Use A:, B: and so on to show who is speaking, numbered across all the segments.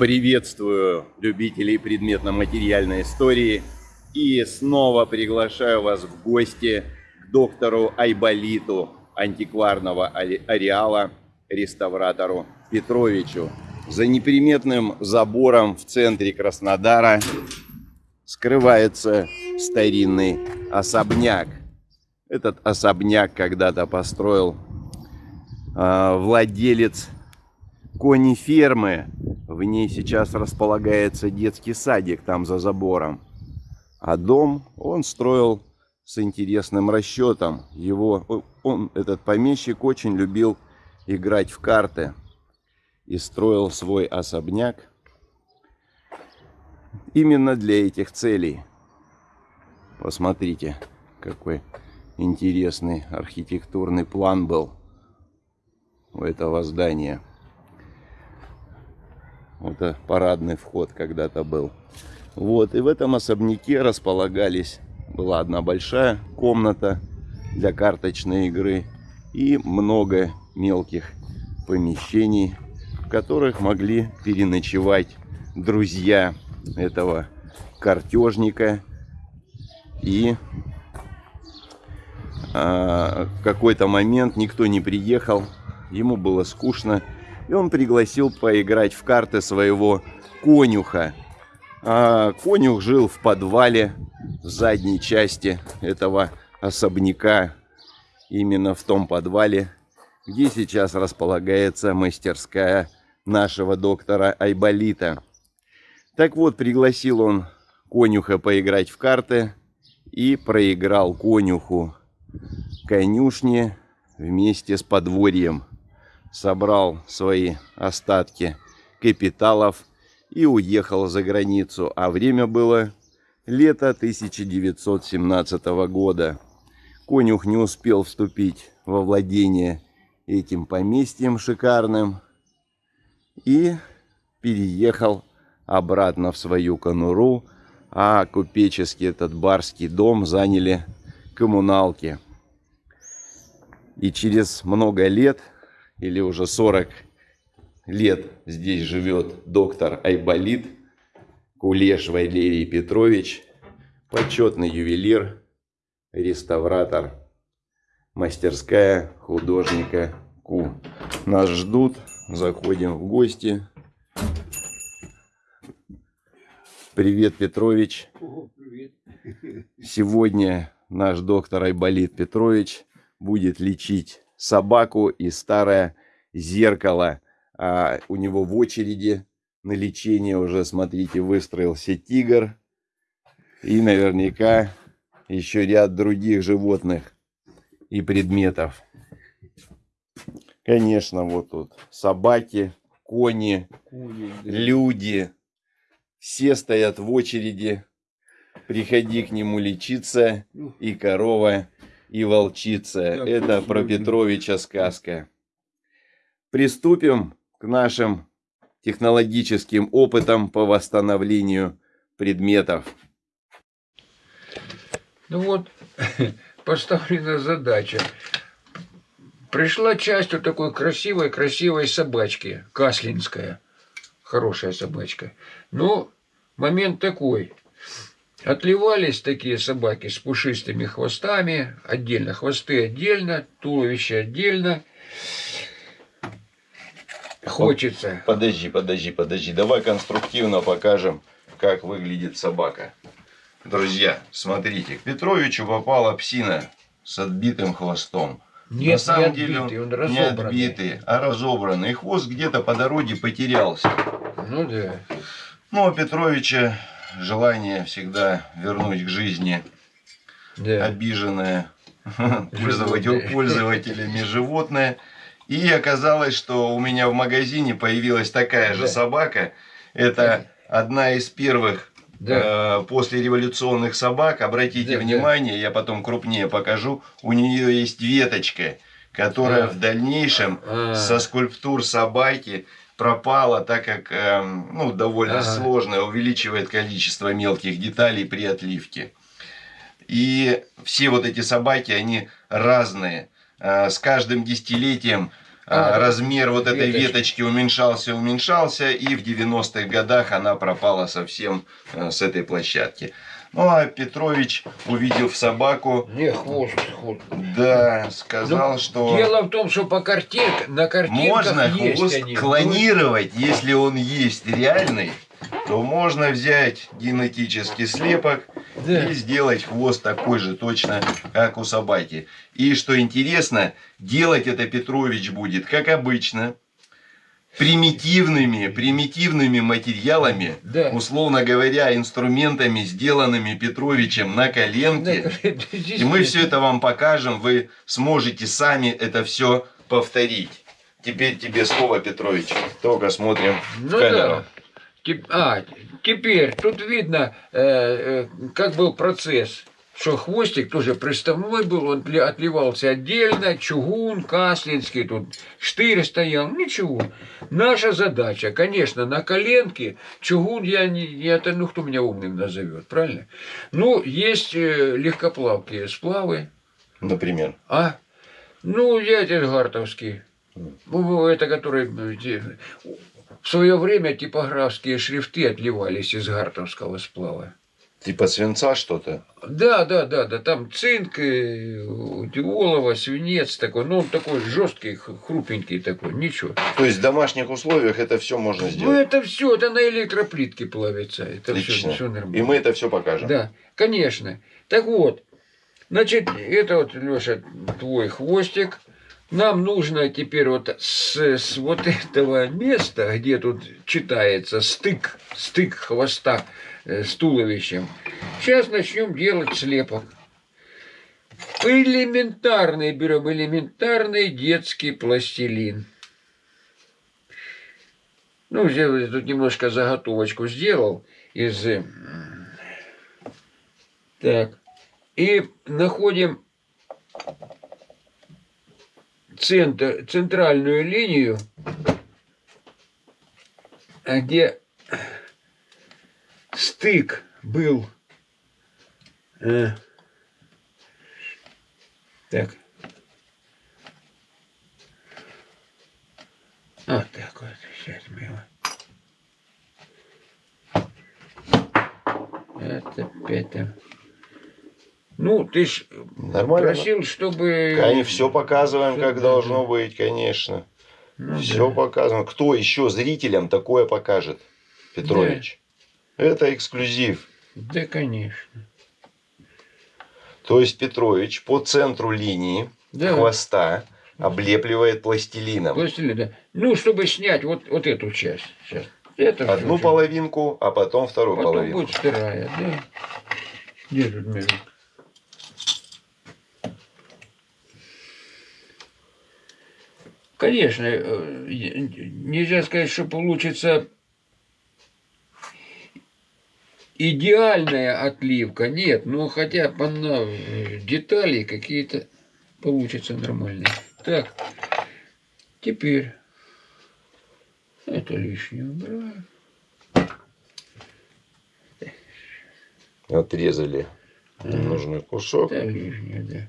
A: Приветствую любителей предметно-материальной истории и снова приглашаю вас в гости к доктору Айболиту антикварного ареала, реставратору Петровичу. За неприметным забором в центре Краснодара скрывается старинный особняк. Этот особняк когда-то построил э, владелец кони фермы. В ней сейчас располагается детский садик там за забором. А дом он строил с интересным расчетом. Его, он, этот помещик очень любил играть в карты. И строил свой особняк именно для этих целей. Посмотрите, какой интересный архитектурный план был у этого здания. Это парадный вход когда-то был. Вот, и в этом особняке располагались, была одна большая комната для карточной игры и много мелких помещений, в которых могли переночевать друзья этого картежника. И а, какой-то момент никто не приехал, ему было скучно, и он пригласил поиграть в карты своего конюха. А конюх жил в подвале в задней части этого особняка, именно в том подвале, где сейчас располагается мастерская нашего доктора Айболита. Так вот, пригласил он конюха поиграть в карты и проиграл конюху конюшни вместе с подворьем собрал свои остатки капиталов и уехал за границу. А время было лето 1917 года. Конюх не успел вступить во владение этим поместьем шикарным и переехал обратно в свою конуру, а купеческий этот барский дом заняли коммуналки. И через много лет или уже 40 лет здесь живет доктор Айболит Кулеш Валерий Петрович, почетный ювелир, реставратор, мастерская художника Ку. Нас ждут, заходим в гости. Привет, Петрович. привет. Сегодня наш доктор Айболит Петрович будет лечить собаку и старое зеркало. А у него в очереди на лечение уже, смотрите, выстроился тигр. И наверняка еще ряд других животных и предметов. Конечно, вот тут собаки, кони, кони люди. Все стоят в очереди. Приходи к нему лечиться. И корова, и волчица. Это про Петровича сказка. Приступим к нашим технологическим опытам по восстановлению предметов.
B: Ну вот, поставлена задача. Пришла часть вот такой красивой-красивой собачки, каслинская. Хорошая собачка. Но момент такой. Отливались такие собаки с пушистыми хвостами, отдельно, хвосты отдельно, туловище отдельно. Хочется.
A: Подожди, подожди, подожди. Давай конструктивно покажем, как выглядит собака. Друзья, смотрите, к Петровичу попала псина с отбитым хвостом.
B: Нет, На самом не деле отбитый, он, он
A: не отбитый, а разобранный. Хвост где-то по дороге потерялся.
B: Ну да.
A: Ну, а Петровича желание всегда вернуть к жизни да. обиженное пользователь, пользователями животное. И оказалось, что у меня в магазине появилась такая же да. собака. Это одна из первых да. э, послереволюционных собак. Обратите да, внимание, да. я потом крупнее покажу. У нее есть веточка, которая а. в дальнейшем а. со скульптур собаки пропала, так как э, ну, довольно ага. сложно, увеличивает количество мелких деталей при отливке. И все вот эти собаки, они разные. Э, с каждым десятилетием а, размер вот этой веточки. веточки уменьшался, уменьшался, и в 90-х годах она пропала совсем э, с этой площадки. Ну, а Петрович, увидев собаку...
B: Не, хвост, хвост.
A: Да, сказал, ну, что...
B: Дело в том, что по картинкам, на картинках
A: Можно
B: есть
A: хвост
B: они.
A: клонировать, если он есть реальный, то можно взять генетический слепок да. и сделать хвост такой же точно, как у собаки. И что интересно, делать это Петрович будет, как обычно, примитивными, примитивными материалами, да. условно говоря, инструментами, сделанными Петровичем на коленке. Да, и мы все это вам покажем, вы сможете сами это все повторить. Теперь тебе слово, Петрович. Только смотрим ну в камеру.
B: Да. А, теперь тут видно, э, э, как был процесс что хвостик тоже приставной был, он отливался отдельно, чугун, каслинский, тут штырь стоял, ничего. Наша задача, конечно, на коленке, чугун я не, это, ну кто меня умным назовет, правильно? Ну, есть э, легкоплавкие сплавы.
A: Например?
B: А? Ну, я Гартовский. Mm. Это который э, в свое время типографские шрифты отливались из гартовского сплава.
A: Типа свинца что-то?
B: Да, да, да, да. Там цинк, олово, свинец такой. Ну, он такой жесткий, хрупенький такой. Ничего.
A: То есть в домашних условиях это все можно ну, сделать?
B: Ну, это все, это на электроплитке плавится. Это
A: Отлично. все, все нормально. И мы это все покажем.
B: Да, конечно. Так вот, значит, это вот, Леша, твой хвостик. Нам нужно теперь вот с, с вот этого места, где тут читается стык, стык хвоста, с туловищем. Сейчас начнем делать слепок. Элементарный берем, элементарный детский пластилин. Ну, я тут немножко заготовочку сделал из... Э, так. И находим центр, центральную линию, где стык был. Э, так. Вот так вот. Сейчас мы его. Это это. Ну, ты ж Нормально. просил, чтобы...
A: Они все показываем, все, как да, должно да. быть, конечно. Ну, все да. показываем. Кто еще зрителям такое покажет, Петрович? Это эксклюзив.
B: Да, конечно.
A: То есть Петрович по центру линии да. хвоста облепливает пластилином.
B: Пластилин, да. Ну, чтобы снять вот, вот эту часть. Сейчас.
A: Это Одну все, половинку, а потом вторую потом половинку.
B: будет вторая, да. Где тут между? Конечно, э, нельзя сказать, что получится идеальная отливка, нет, но хотя бы на детали какие-то получатся нормальные. Так, теперь это лишнее убираем.
A: Отрезали ага. нужный кусок.
B: Это лишнее, да.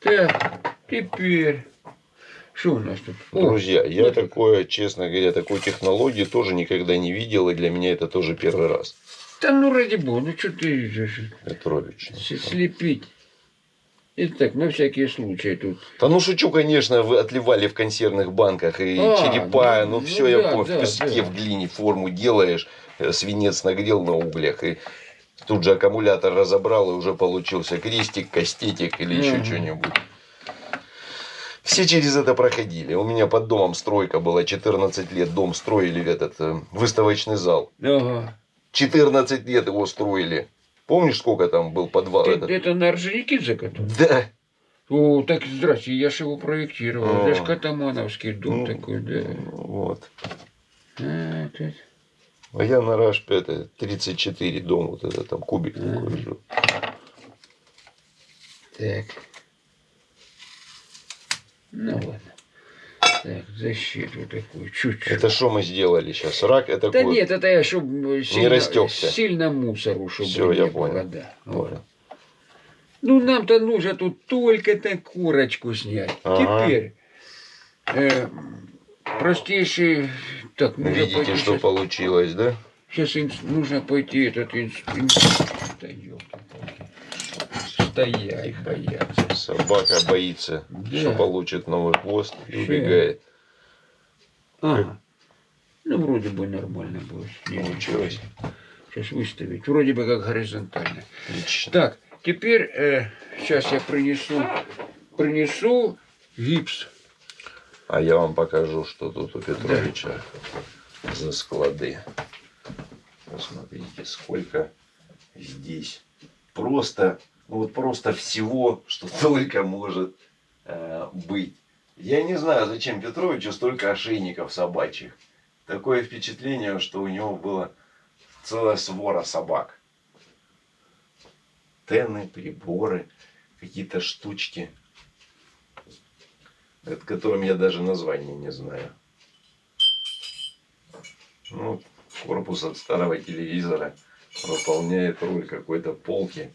B: Так, теперь что у нас тут?
A: Друзья, О, я вот такое, честно говоря, такой технологии тоже никогда не видел, и для меня это тоже первый раз.
B: Да ну ради бога, ну что ты
A: Петрович.
B: Слепить. Итак, на всякие случаи тут.
A: Да ну шучу, конечно, вы отливали в консервных банках и а, черепа, ну, ну все, ну, я да, помню, да, в песке, да. в глине форму делаешь, э, свинец нагрел на углях и тут же аккумулятор разобрал и уже получился крестик, кастетик или еще что-нибудь. Все через это проходили. У меня под домом стройка была, 14 лет дом строили этот э, выставочный зал. Ага. 14 лет его строили. Помнишь, сколько там был подвал?
B: Ты, этот? Это на Орджоникидзе который?
A: Да.
B: О, так здрасте, я же его проектировал. Это же Катамановский дом ну, такой, да.
A: Вот. А, а я на Рашпе, это 34 дом, вот это там кубик а. такой жил.
B: Так. Ну ладно. Так, защиту такую, чуть-чуть.
A: Это что мы сделали сейчас? Рак это
B: Да нет, это я, чтобы сильно, не растекся. сильно мусору, чтобы
A: Все, я понял. Было, да.
B: Вот. Ну, нам-то нужно тут только так курочку снять. Ага. Теперь э, простейший... Так,
A: Видите,
B: пойти
A: что
B: щас-
A: получилось, да?
B: Сейчас инс- нужно пойти этот институт. Стоять, бояться.
A: Собака боится,
B: Да.
A: что получит новый хвост и убегает.
B: Ага. Ну, вроде бы нормально будет.
A: Получилось.
B: Сейчас выставить. Вроде бы как горизонтально.
A: Отлично.
B: Так, теперь сейчас я принесу, принесу гипс.
A: А я вам покажу, что тут у Петровича за склады. Посмотрите, сколько здесь просто, ну вот просто всего, что только может э, быть. Я не знаю, зачем Петровичу столько ошейников собачьих. Такое впечатление, что у него была целая свора собак. Тены, приборы, какие-то штучки, от которым я даже названия не знаю. Ну, корпус от старого телевизора выполняет роль какой-то полки,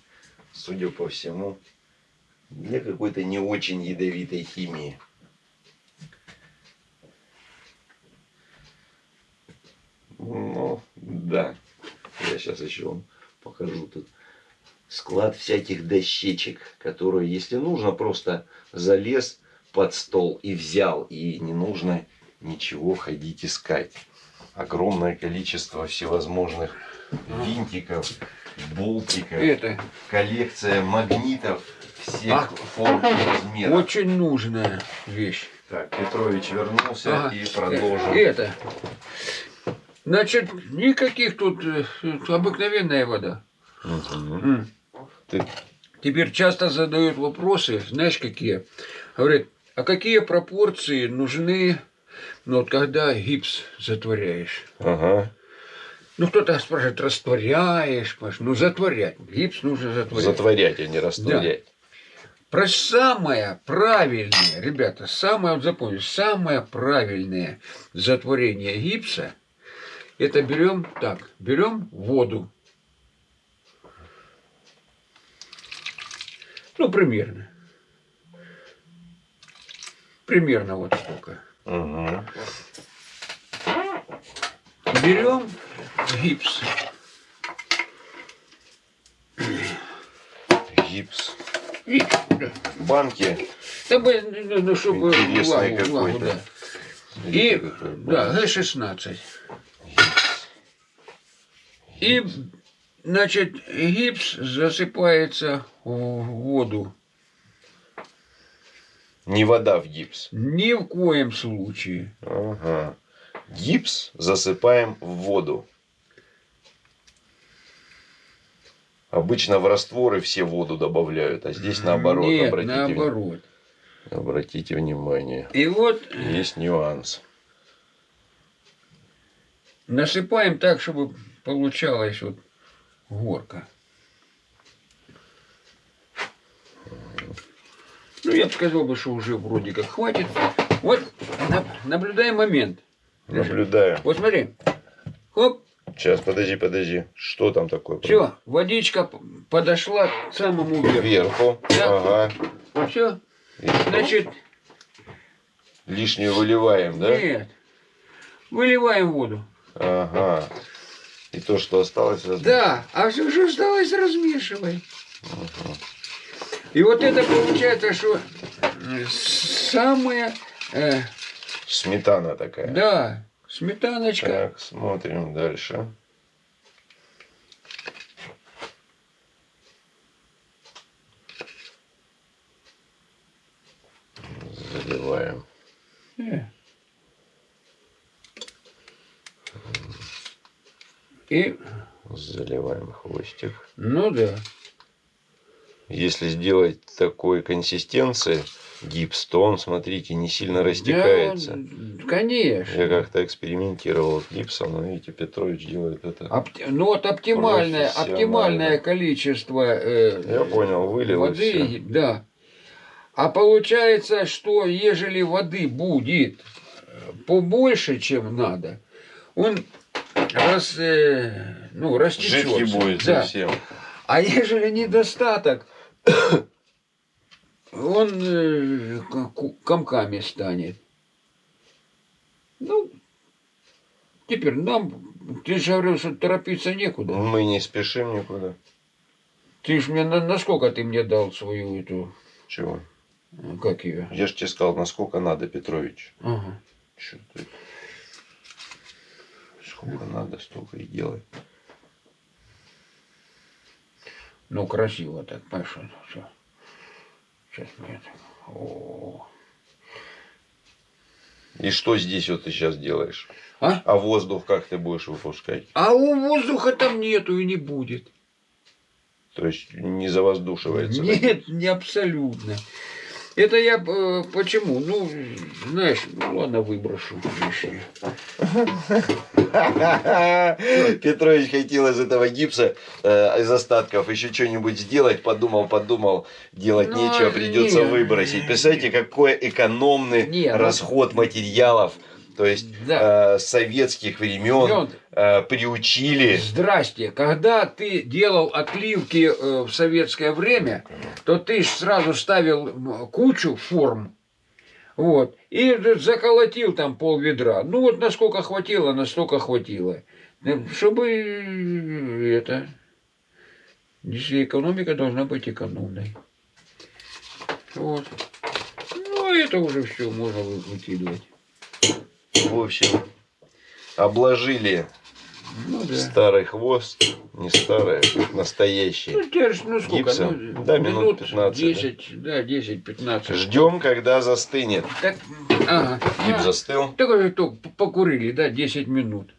A: судя по всему, для какой-то не очень ядовитой химии. Ну, да. Я сейчас еще вам покажу тут склад всяких дощечек, которые, если нужно, просто залез под стол и взял, и не нужно ничего ходить искать. Огромное количество всевозможных винтиков, болтиков,
B: Это
A: коллекция магнитов всех
B: А.
A: форм и размеров.
B: очень нужная вещь.
A: Так, Петрович вернулся
B: Ага.
A: и продолжим.
B: Э, Это. Значит, никаких тут э, обыкновенная вода. М.
A: Ты-
B: Теперь часто задают вопросы, знаешь какие? Говорят, а какие пропорции нужны, ну вот когда гипс затворяешь?
A: Ага.
B: Ну кто-то спрашивает, растворяешь, Паш? ну затворять, гипс нужно затворять.
A: Затворять, а не растворять.
B: Про самое правильное, ребята, самое, вот запомните, самое правильное затворение гипса, это берем так, берем воду. Ну, примерно. Примерно вот столько.
A: Мгм.
B: Берем гипс.
A: Гипс.
B: И, да.
A: Банки.
B: Да бы, ну, ну, чтобы
A: Интересный какой-то.
B: да. И, да,
A: банк.
B: Г-16. И, значит, гипс засыпается в воду.
A: Не вода в гипс.
B: Ни в коем случае.
A: Ага. Гипс засыпаем в воду. Обычно в растворы все воду добавляют, а здесь наоборот.
B: Нет,
A: обратите,
B: наоборот.
A: обратите внимание.
B: И вот
A: Есть нюанс.
B: насыпаем так, чтобы получалась вот горка. Ну, я бы сказал, бы, что уже вроде как хватит. Вот, на- наблюдаем момент.
A: Наблюдаю.
B: Вот смотри. Хоп,
A: Сейчас, подожди, подожди. Что там такое?
B: все, водичка подошла к самому верху.
A: Вверху.
B: Да.
A: Ага.
B: Все,
A: И что?
B: значит,
A: Лишнюю выливаем, да?
B: нет. Выливаем воду.
A: Ага. И то, что осталось, раз-
B: Да, а все, что осталось, размешивай. И вот это получается, что самое, э,
A: Сметана такая.
B: да, сметаночка.
A: Так, смотрим дальше. Заливаем.
B: Э. И,
A: Заливаем хвостик.
B: ну да.
A: Если сделать такой консистенции гипс, то он, смотрите, не сильно растекается.
B: Да, конечно.
A: Я как-то экспериментировал с гипсом, но видите, Петрович делает это.
B: Опти- ну вот оптимальное, оптимальное количество э,
A: Я понял, вылил и
B: воды,
A: всё.
B: да. А получается, что ежели воды будет э, побольше, чем надо, он раз, э, ну, растечется.
A: Жидкий будет
B: да.
A: совсем.
B: А ежели недостаток, он э, комками станет. Ну, теперь нам, ты же говорил, что торопиться некуда.
A: Мы не спешим никуда.
B: Ты ж мне, на, насколько ты мне дал свою эту,
A: Чего?
B: как ее?
A: Я же тебе сказал, насколько надо, Петрович.
B: Ага.
A: Чё ты? Сколько надо, столько и делай.
B: Ну, красиво так, понимаешь, все. Сейчас мне это... О,
A: И что здесь вот ты сейчас делаешь?
B: А?
A: А воздух как ты будешь выпускать?
B: А у воздуха там нету и не будет.
A: То есть не завоздушивается?
B: Нет, не абсолютно. Это я э, почему? Ну, знаешь, ну ладно, выброшу.
A: Петрович хотел из этого гипса, э, из остатков еще что-нибудь сделать, подумал, подумал, делать
B: Ну,
A: нечего, придется
B: не.
A: выбросить. Представляете, какой экономный
B: Не, ну-
A: расход материалов. То есть
B: Да.
A: э, советских времен э, приучили.
B: Здрасте. Когда ты делал отливки э, в советское время, то ты сразу ставил кучу форм. Вот. И заколотил там пол ведра. Ну вот насколько хватило, настолько хватило. Э, Чтобы э, это... Если экономика должна быть экономной. Вот. Ну, это уже все можно вы- выкидывать.
A: В общем, обложили
B: Ну да.
A: старый хвост, не старый, настоящий.
B: Ну, ж, ну сколько?
A: Гипсом?
B: Ну,
A: Да, минут 15,
B: 10, да, 10-15.
A: Ждем, когда застынет.
B: Так, ага.
A: Гипс
B: А,
A: застыл.
B: Так уже только покурили, да, 10 минут.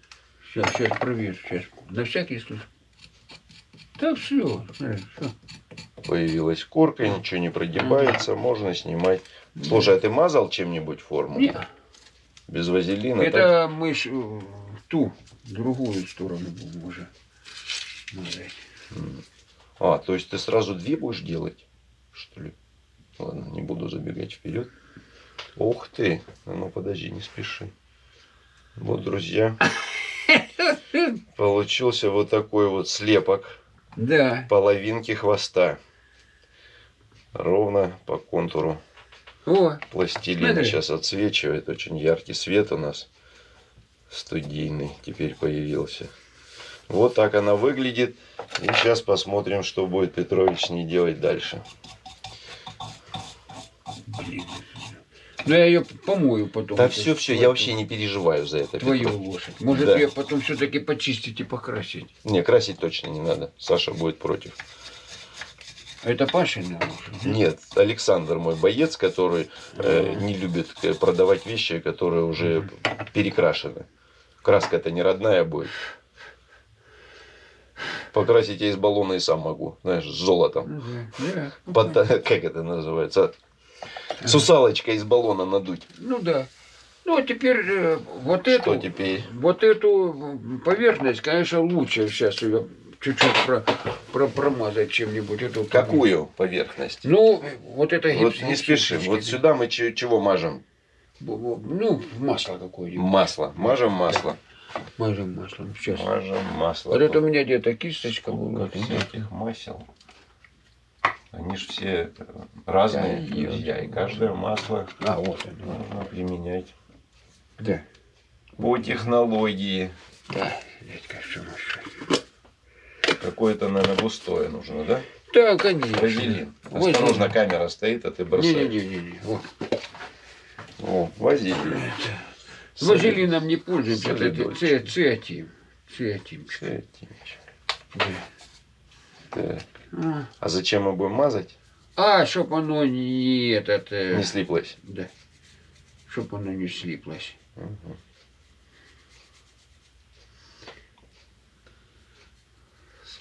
B: Сейчас, сейчас проверь, сейчас. На всякий случай. Так все, все.
A: Появилась корка, ничего не прогибается, можно снимать. Слушай, а ты мазал чем-нибудь форму?
B: Не,
A: Без вазелина? так?
B: это мы ж, э, в ту, другую сторону уже.
A: А, то есть ты сразу две будешь делать? Что ли? Ладно, не буду забегать вперед. Ух ты! А ну подожди, не спеши. Вот, друзья. Получился вот такой вот слепок
B: Да.
A: половинки хвоста. Ровно по контуру
B: О,
A: пластилина.
B: Смотри.
A: Сейчас отсвечивает. Очень яркий свет у нас. Студийный теперь появился. Вот так она выглядит. И сейчас посмотрим, что будет Петрович с ней делать дальше.
B: Ну я ее помою потом.
A: Да все, все, я вообще не переживаю за это.
B: Твою
A: Петрович.
B: лошадь. Может
A: Да.
B: ее потом все-таки почистить и покрасить.
A: Не, красить точно не надо. Саша будет против.
B: А Это лошадь?
A: Нет, Александр мой боец, который э, не любит э, продавать вещи, которые уже перекрашены. Краска-то не родная будет. Покрасить я из баллона и сам могу. Знаешь, с золотом.
B: Ну.
A: Под- как это называется? Сусалочка из баллона надуть.
B: Ну да. Ну а теперь э, вот
A: Что
B: эту,
A: теперь?
B: вот эту поверхность, конечно, лучше сейчас ее чуть-чуть про, про- промазать чем-нибудь. Эту,
A: Какую поверхность?
B: Ну, вот это
A: Вот
B: гипс-
A: не спешим. Вот сюда мы че- чего мажем?
B: Ну, масло какое-нибудь.
A: Масло. Мажем масло.
B: Мажем маслом. Сейчас.
A: Мажем масло.
B: Вот это у меня где-то кисточка была.
A: Всяких масел. Они же все э, разные,
B: Да,
A: друзья, и каждое масло
B: А, вот оно.
A: нужно применять
B: Да.
A: по технологии.
B: Да, что мы еще?
A: Какое-то, наверное, густое нужно, да?
B: Да, конечно.
A: Вазелин.
B: Вазелин.
A: Осторожно, камера стоит, а ты бросаешь.
B: Не-не-не. Вот.
A: О, вазелин.
B: Вазелином не пользуемся. Это циатин. Циатин. Да.
A: Так.
B: А.
A: А зачем мы будем мазать?
B: А, чтоб оно не этот... э,
A: Не слиплось.
B: Да. Чтоб оно не слиплось.
A: Мгм.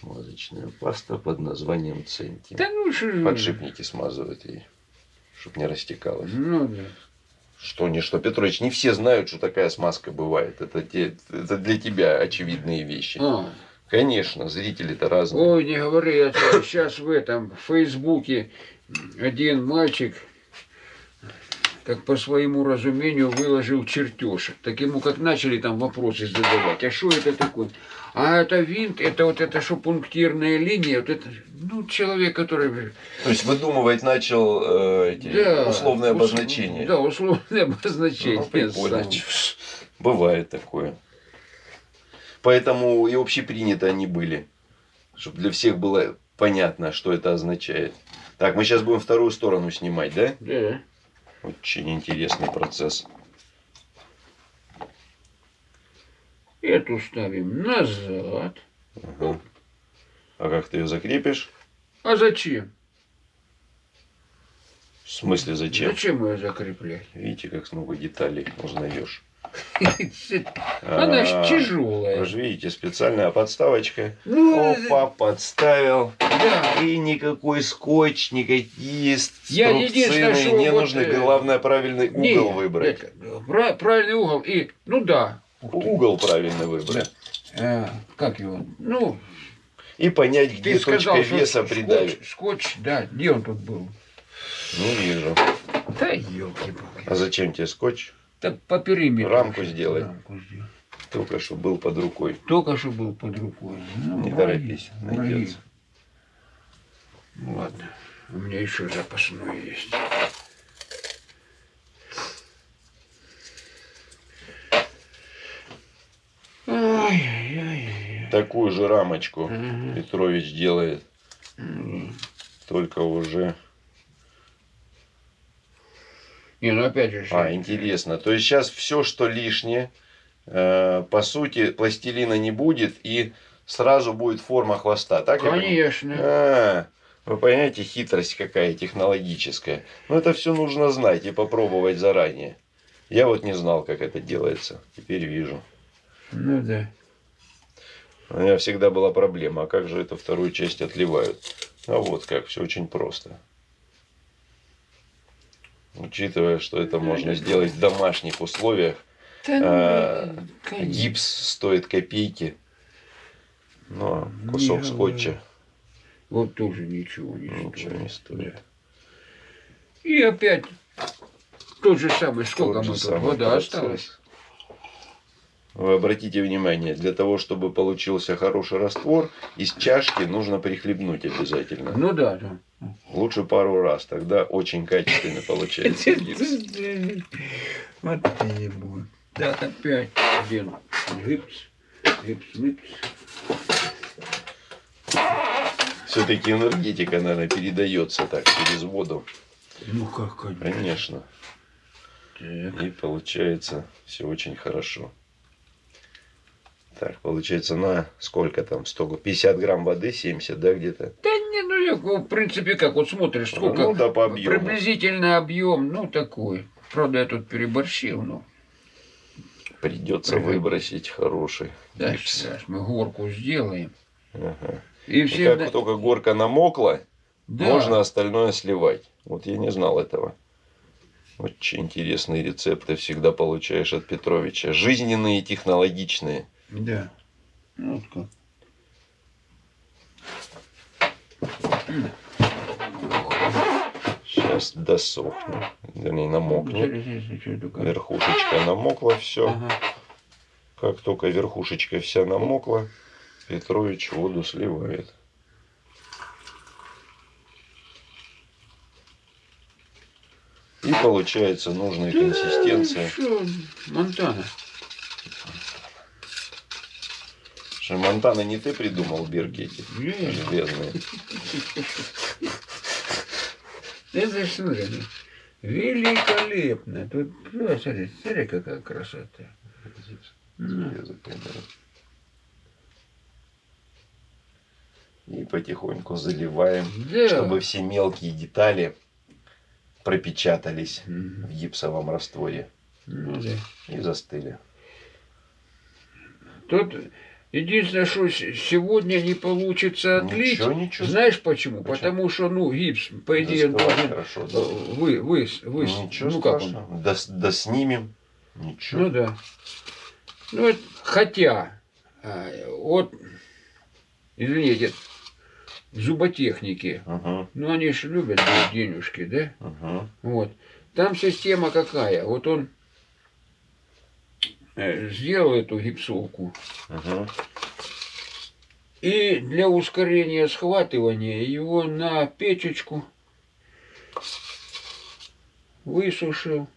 A: Смазочная паста под названием Центим.
B: Да ну что же.
A: Подшипники смазывают ей, чтобы не растекалось.
B: Ну да.
A: Что не что, Петрович, не все знают, что такая смазка бывает. Это, те, это для тебя очевидные вещи.
B: А.
A: Конечно, зрители-то разные.
B: Ой, не говори, это сейчас в этом, в Фейсбуке один мальчик, как по своему разумению, выложил чертеж. Так ему как начали там вопросы задавать, а что это такое? А это винт, это вот это что пунктирная линия, вот это, ну, человек, который...
A: То есть выдумывать начал э, эти
B: Да,
A: условные
B: ус-
A: обозначения.
B: Да, условные обозначения.
A: Ну, прикольно. Бывает такое. Поэтому и общепринято они были. Чтобы для всех было понятно, что это означает. Так, мы сейчас будем вторую сторону снимать, да?
B: Да.
A: Очень интересный процесс.
B: Эту ставим назад.
A: Ага. А как ты ее закрепишь?
B: А зачем?
A: В смысле зачем?
B: Зачем ее закреплять?
A: Видите, как много деталей узнаешь.
B: Она
A: А,
B: ж тяжелая.
A: Вы же видите, специальная подставочка.
B: Ну,
A: Опа, подставил.
B: да.
A: И никакой скотч, никакие струбцины не нужны.
B: э,
A: Главное правильный угол выбрать.
B: правильный угол. И, ну да.
A: Угол правильно выбрать.
B: Э, как его? Ну,
A: И понять,
B: ты
A: где
B: сказал,
A: точка веса придавит.
B: скотч, да, где он тут был?
A: Не вижу.
B: Да елки-палки.
A: А зачем тебе скотч?
B: Так по периметру.
A: Рамку сделай.
B: рамку сделай.
A: Только что был под рукой.
B: Только что был под рукой. Ну,
A: Не
B: враги,
A: торопись,
B: враги.
A: найдется.
B: Ну, ладно, у меня еще запасной есть.
A: Такую же рамочку
B: Мгм.
A: Петрович делает.
B: М.
A: Только уже...
B: Не, ну опять же.
A: А, интересно. То есть сейчас все, что лишнее, э, по сути, пластилина не будет и сразу будет форма хвоста. Так я?
B: Конечно.
A: А, вы понимаете, хитрость какая технологическая. Но это все нужно знать и попробовать заранее. Я вот не знал, как это делается. Теперь вижу.
B: Ну да.
A: У меня всегда была проблема, а как же эту вторую часть отливают? А вот как, все очень просто. Учитывая, что это можно сделать в домашних условиях,
B: Да ну,
A: А,
B: конечно.
A: гипс стоит копейки. Но кусок
B: Не
A: скотча
B: Вот тоже ничего не
A: ничего
B: стоит.
A: не стоит.
B: И опять тот же самый, сколько
A: Тот
B: мы тут,
A: самый
B: вода
A: процесс.
B: осталась.
A: Вы обратите внимание, для того, чтобы получился хороший раствор, из чашки нужно прихлебнуть обязательно.
B: Ну да, да.
A: Лучше пару раз, тогда очень качественно получается.
B: Вот будет. Так, опять один гипс, гипс, гипс.
A: Все-таки энергетика, наверное, передается так через воду.
B: Ну как, конечно.
A: Конечно. И получается все очень хорошо. Так, получается на сколько там? 100, 50 грамм воды, 70, да, где-то?
B: Да не, ну я, в принципе, как вот смотришь, сколько
A: Ну да, по объему.
B: приблизительно объем, ну такой. Правда, я тут переборщил, но
A: Придется выбросить хороший
B: да,
A: гипс.
B: сейчас мы горку сделаем.
A: Ага.
B: И
A: И
B: всегда...
A: как только горка намокла,
B: Да.
A: можно остальное сливать. Вот я не знал этого. Очень интересные рецепты всегда получаешь от Петровича. Жизненные и технологичные.
B: Да. Вот как.
A: Сейчас досохнет. Вернее, намокнет. Верхушечка намокла, все.
B: Ага.
A: Как только верхушечка вся намокла, Петрович воду сливает. И получается нужная консистенция.
B: Монтана.
A: Что, Монтана не ты придумал бирки эти железные?
B: Это ж, смотри, ну, великолепно. Тут, ну, смотри, смотри, какая красота.
A: И потихоньку заливаем,
B: Да.
A: чтобы все мелкие детали пропечатались
B: Мгм.
A: в гипсовом растворе
B: Ну да.
A: и застыли.
B: Тут единственное, что сегодня не получится отлить.
A: Ничего, ничего.
B: Знаешь почему?
A: Почему?
B: Потому что, ну, гипс, по идее, он должен
A: хорошо,
B: э,
A: да.
B: вы, вы, вы,
A: Ничего
B: ну как он?
A: Да, да снимем. Ничего.
B: Ну да. Ну, вот, хотя, а, вот, извините, зуботехники,
A: Угу,
B: ну они же любят денежки, да?
A: угу.
B: Вот. Там система какая? Вот он э, сделал эту гипсовку,
A: Угу.
B: и для ускорения схватывания его на печечку высушил,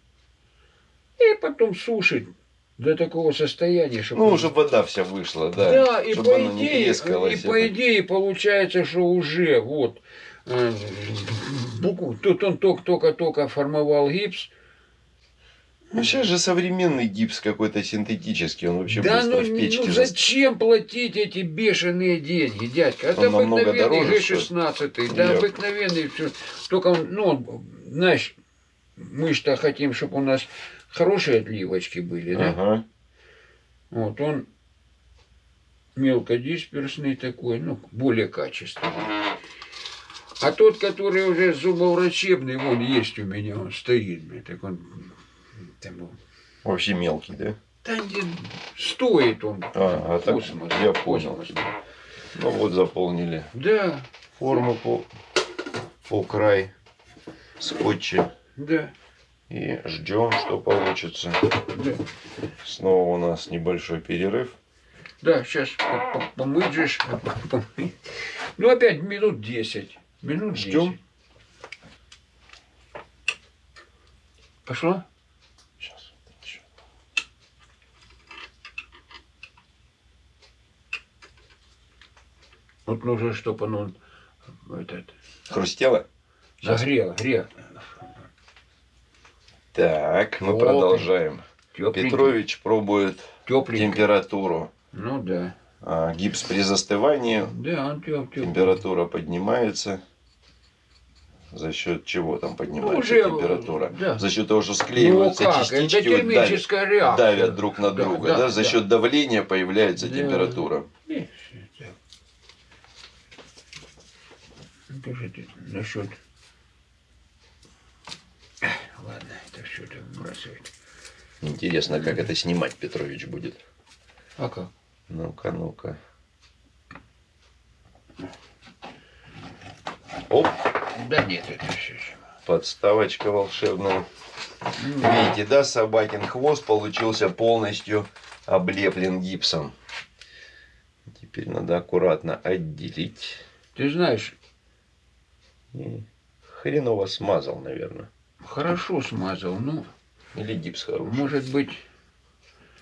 B: и потом сушит до такого состояния, чтобы...
A: Ну, чтобы вода вся вышла, да.
B: Да, и по, идее, и по идее получается, что уже вот э, букву- тут он только- только-только формовал гипс.
A: Ну, сейчас же современный гипс какой-то синтетический, он вообще
B: да
A: быстро
B: ну,
A: в печке
B: ну зачем платить эти бешеные деньги, дядька? Это
A: Он
B: обыкновенный
A: дороже,
B: G16, да,
A: Нет.
B: обыкновенный все. Только, ну, знаешь, мы что хотим, чтобы у нас хорошие отливочки были, да?
A: Ага.
B: Вот он мелкодисперсный такой, ну, более качественный. А тот, который уже зубоврачебный, вон есть у меня, он стоит, так он ну,
A: Вообще мелкий, да?
B: да не, стоит он.
A: А, а так
B: космос,
A: я понял.
B: космос.
A: Ну вот заполнили
B: Да,
A: форму по, по край скотча.
B: да,
A: И ждем, что получится.
B: да.
A: Снова у нас небольшой перерыв.
B: Да, сейчас помыть же. ж, помыть. Ну, опять минут 10. Минут 10.
A: Ждем.
B: Пошло? Вот нужно, чтобы оно этот,
A: Хрустело?
B: Нагрело, грело.
A: Так, мы
B: О,
A: продолжаем.
B: Тепленький.
A: Петрович пробует
B: Тепленький.
A: температуру.
B: Ну да.
A: А, гипс при застывании,
B: Да, он теп, теп.
A: температура поднимается. За счет чего там поднимается
B: уже,
A: температура?
B: да.
A: За счет того, что
B: Ну
A: склеиваются
B: как,
A: частички, вот давят,
B: реакция.
A: давят друг на
B: Да,
A: друга.
B: да,
A: Да, За
B: да.
A: счет давления появляется
B: Да.
A: температура.
B: Э, так. Ну, ты насчет... Ладно, это все это бросает.
A: Интересно, как это снимать Петрович будет.
B: А как?
A: Ну-ка, ну-ка. Оп,
B: Да нет, это все.
A: подставочка волшебная. Видите, да, собакин хвост получился полностью облеплен гипсом. Теперь надо аккуратно отделить.
B: Ты знаешь,
A: хреново смазал, наверное.
B: хорошо смазал, ну,
A: Или гипс хороший.
B: может быть...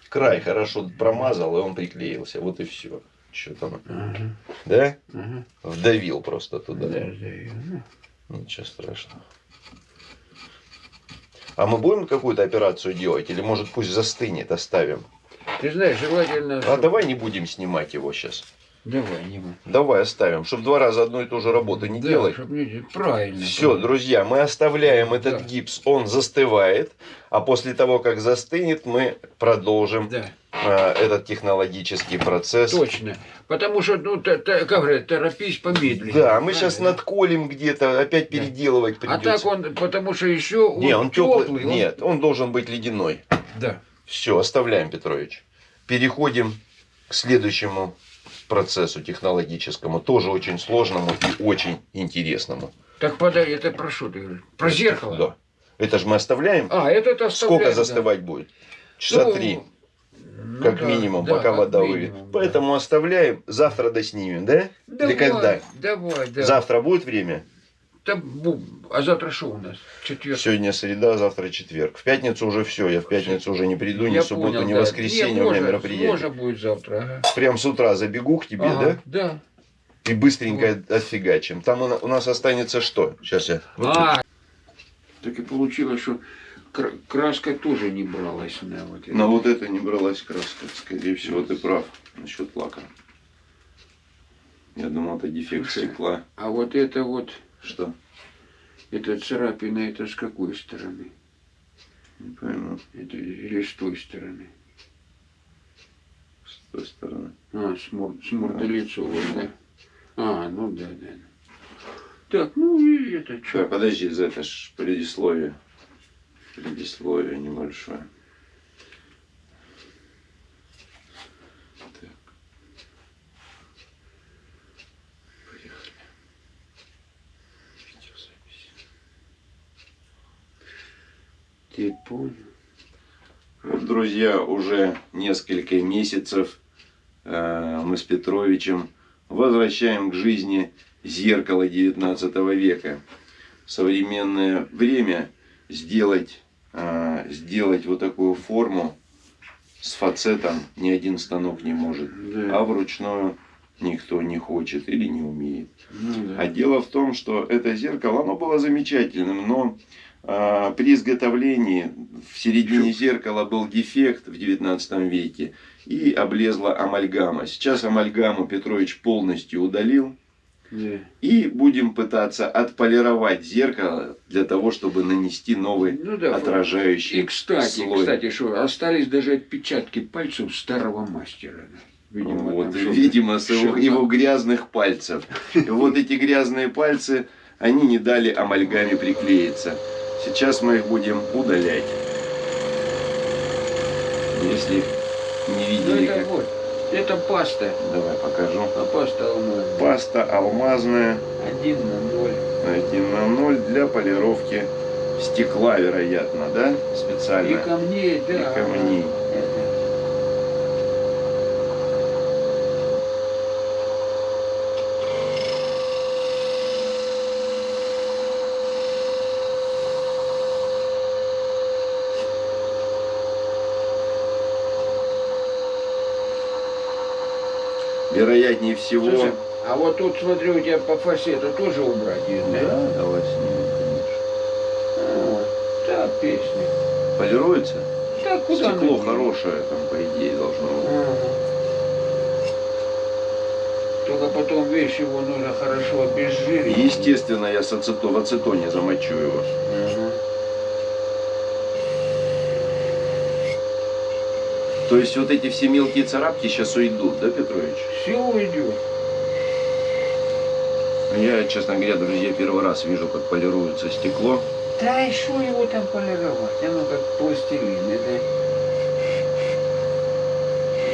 A: Край хорошо промазал, и он приклеился. Вот и все. Что там?
B: Ага,
A: Да?
B: ага.
A: Вдавил просто туда.
B: Да, да, ну,
A: Ничего страшного. А мы будем какую-то операцию делать? Или может пусть застынет, оставим?
B: Ты знаешь, желательно...
A: А давай не будем снимать его сейчас.
B: Давай, не мы.
A: Давай оставим, чтобы два раза одну и ту же работу не
B: Да,
A: делать.
B: не- Правильно.
A: Все,
B: правильно.
A: друзья, мы оставляем
B: Да.
A: этот гипс, он застывает, а после того, как застынет, мы продолжим
B: Да,
A: э, этот технологический процесс.
B: точно. Потому что, ну, та- та- как говорят, торопись помедленнее.
A: Да, мы сейчас
B: Правильно.
A: надколем где-то, опять
B: Да.
A: переделывать
B: А
A: придется.
B: так он, потому что еще он,
A: Не, он теплый.
B: теплый. он-
A: Нет, он должен быть ледяной.
B: Да.
A: Все, оставляем, Петрович. Переходим к следующему процессу технологическому, тоже очень сложному и очень интересному.
B: Так подай, это про что ты говоришь? Про зеркало?
A: Да. Это же мы оставляем.
B: А, этот оставляем.
A: Сколько
B: да.
A: застывать будет? Часа
B: Ну,
A: три,
B: ну
A: как
B: да,
A: минимум,
B: да,
A: пока
B: как
A: вода
B: минимум,
A: выйдет.
B: да.
A: Поэтому оставляем. Завтра доснимем, да?
B: Давай,
A: Или когда?
B: Давай, да.
A: Завтра будет время?
B: Да бу- а завтра что у нас? Четверг.
A: Сегодня среда, завтра четверг. В пятницу уже все. Я в пятницу уже не приду, ни
B: Я
A: в субботу,
B: понял,
A: ни в
B: да.
A: воскресенье.
B: Не,
A: у меня
B: можно,
A: мероприятие.
B: Можно будет завтра, ага.
A: Прям с утра забегу к тебе,
B: Ага,
A: да?
B: Да.
A: И быстренько отфигачим. Там у на- у нас останется что? Сейчас я...
B: А, так и получилось, что кра- краска тоже не бралась на вот это.
A: На вот это не бралась краска. Скорее всего, ты прав насчет лака. Я думал, это дефект
B: Слушай.
A: стекла.
B: А вот это вот,
A: Что?
B: эта царапина, это с какой стороны?
A: Не пойму.
B: Это или с той стороны?
A: С той стороны.
B: А, с, мор, с мордолицовой, да? А, ну да, да. Так, ну и это что?
A: Подожди, за это ж предисловие. Предисловие небольшое.
B: Ты понял?
A: Вот, друзья, уже несколько месяцев э, мы с Петровичем возвращаем к жизни зеркало 19 века. В современное время сделать, э, сделать вот такую форму с фацетом ни один станок не может.
B: Да.
A: А вручную никто не хочет или не умеет.
B: Ну, да.
A: А дело в том, что это зеркало, оно было замечательным, но при изготовлении в середине зеркала был дефект в 19 веке и облезла амальгама. Сейчас амальгаму Петрович полностью удалил.
B: Да.
A: И будем пытаться отполировать зеркало для того, чтобы нанести новый
B: Ну да.
A: отражающий
B: И кстати,
A: слой.
B: кстати, что остались даже отпечатки пальцев старого мастера. Видимо,
A: вот,
B: там
A: видимо, с его, его грязных пальцев. И вот эти грязные пальцы, они не дали амальгаме приклеиться. Сейчас мы их будем удалять. Если не
B: Ну
A: видели,
B: это
A: как...
B: вот, это паста.
A: Давай покажу.
B: А паста алмазная.
A: Паста алмазная
B: Один на ноль.
A: 1 на 0 для полировки стекла, вероятно, да?
B: И
A: Специально.
B: камней, да.
A: И камней.
B: Это.
A: Вероятнее всего...
B: Слушай, а вот тут, смотрю, у тебя по фасету тоже убрать есть, да?
A: Да, давай снимем, конечно.
B: Вот, да, песня.
A: Полируется?
B: Да куда
A: Стекло хорошее, там, по идее, должно быть.
B: Ага. Только потом, видишь, его нужно хорошо обезжирить.
A: Естественно, я с ацето, в ацетоне замочу его.
B: Ага.
A: То есть вот эти все мелкие царапки сейчас уйдут, да, Петрович?
B: Все уйдет.
A: Я, честно говоря, друзья, первый раз вижу, как полируется стекло.
B: Да и что его там полировать? Оно как пластилин. Это...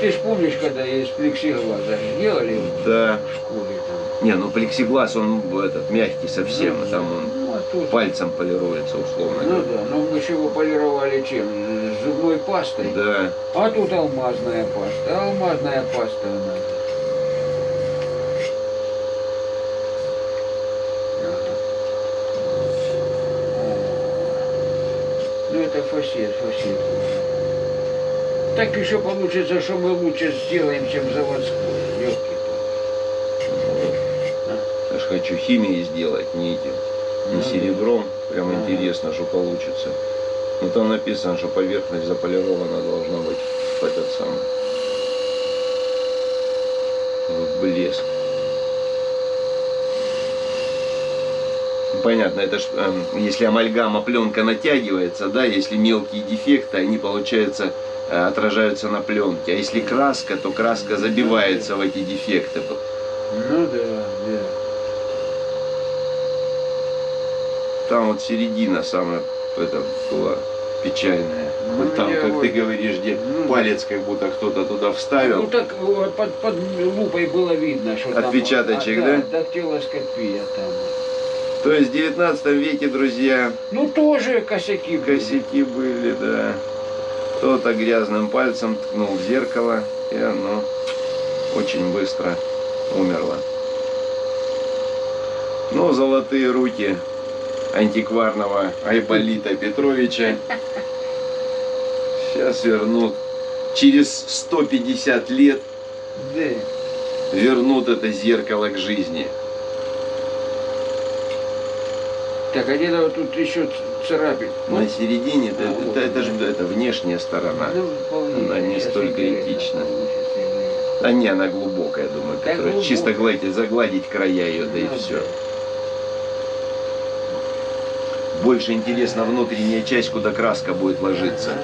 B: Ты ж помнишь, когда из плексиглаза делали
A: Да.
B: в школе там?
A: Не, ну плексиглаз, он этот, мягкий совсем,
B: Ну,
A: и там он
B: ну, а тут...
A: пальцем полируется, условно
B: Ну да, но мы же его полировали чем? Зубной пастой.
A: Да.
B: А тут алмазная паста. Алмазная паста она. Ну это фасет, фасет. Так еще получится, что мы лучше сделаем, чем заводской. Легкий
A: Я ж хочу химией сделать, не этим,
B: Ну,
A: серебром. Прям интересно, что получится. Ну там написано, что поверхность заполирована должна быть в этот самый в блеск. Понятно, это ж, эм, если амальгама пленка натягивается, да, если мелкие дефекты, они, получается, э, отражаются на пленке. А если краска, то краска забивается в эти дефекты.
B: Ну да.
A: Там вот середина самая это, была печальная.
B: Ну,
A: вот там, как
B: вот-
A: ты говоришь, где
B: ну,
A: палец как будто кто-то туда
B: Ну
A: вставил.
B: так э, под, под лупой было видно, что там...
A: Отпечаточек,
B: а,
A: да?
B: Дактилоскопия там.
A: То есть в 19 веке, друзья,
B: Ну тоже косяки были.
A: косяки были, да. Кто-то грязным пальцем ткнул в зеркало, и оно очень быстро умерло. Но золотые руки антикварного Айболита Петровича сейчас вернут. Через 150 лет
B: Да.
A: вернут это зеркало к жизни.
B: Так, а где-то вот тут еще царапин.
A: На середине, это,
B: А, вот,
A: это, это
B: да.
A: же это внешняя сторона.
B: Ну, вполне.
A: Она не столь критична.
B: да.
A: Не, она глубокая, думаю,
B: Да,
A: которая
B: глубокая.
A: чисто гладить, загладить края ее, да и
B: Ну,
A: все.
B: да.
A: Больше интересно внутренняя часть, куда краска будет ложиться.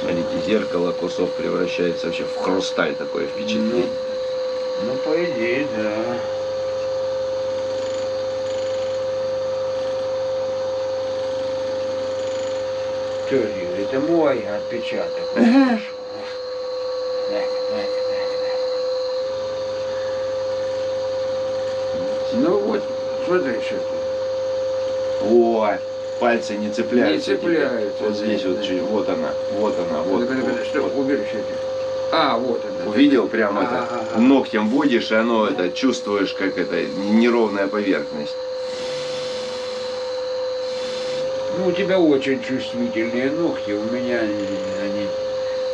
A: Смотрите, зеркало, кусок превращается вообще в хрусталь, такое
B: Ну,
A: впечатление.
B: ну, по идее, да. Что, это мой отпечаток. Вот
A: Ага.
B: пошел. Так, так, так, так. Ну что тут.
A: О, пальцы не цепляются.
B: Не цепляются,
A: Вот здесь вот, вот она, вот она, вот. Вот,
B: что,
A: вот.
B: убери что А, вот она.
A: Увидел прямо это,
B: ага.
A: ногтем водишь, и оно это чувствуешь, как это неровная поверхность.
B: Ну, у тебя очень чувствительные ногти, у меня они, они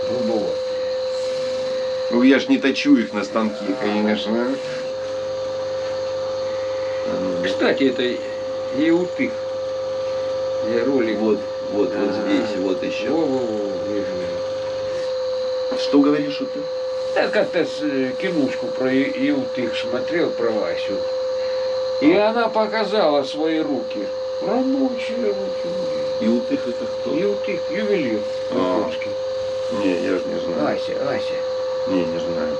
B: грубоватые.
A: Ну, я ж не точу их на станки, конечно.
B: Кстати, это еутых. Я ролик.
A: Вот, вот, вот
B: А.
A: здесь, вот еще.
B: Во-во-во, вижу.
A: Что говоришь, что ты?
B: Да как-то э, кинушку про Еутых смотрел, про Васю. И она показала свои руки. Рабочие руки.
A: И у их это кто?
B: Еутых, ювелир.
A: А.
B: японский.
A: Не, я же не знаю.
B: Ася, Ася.
A: Не, не знаю.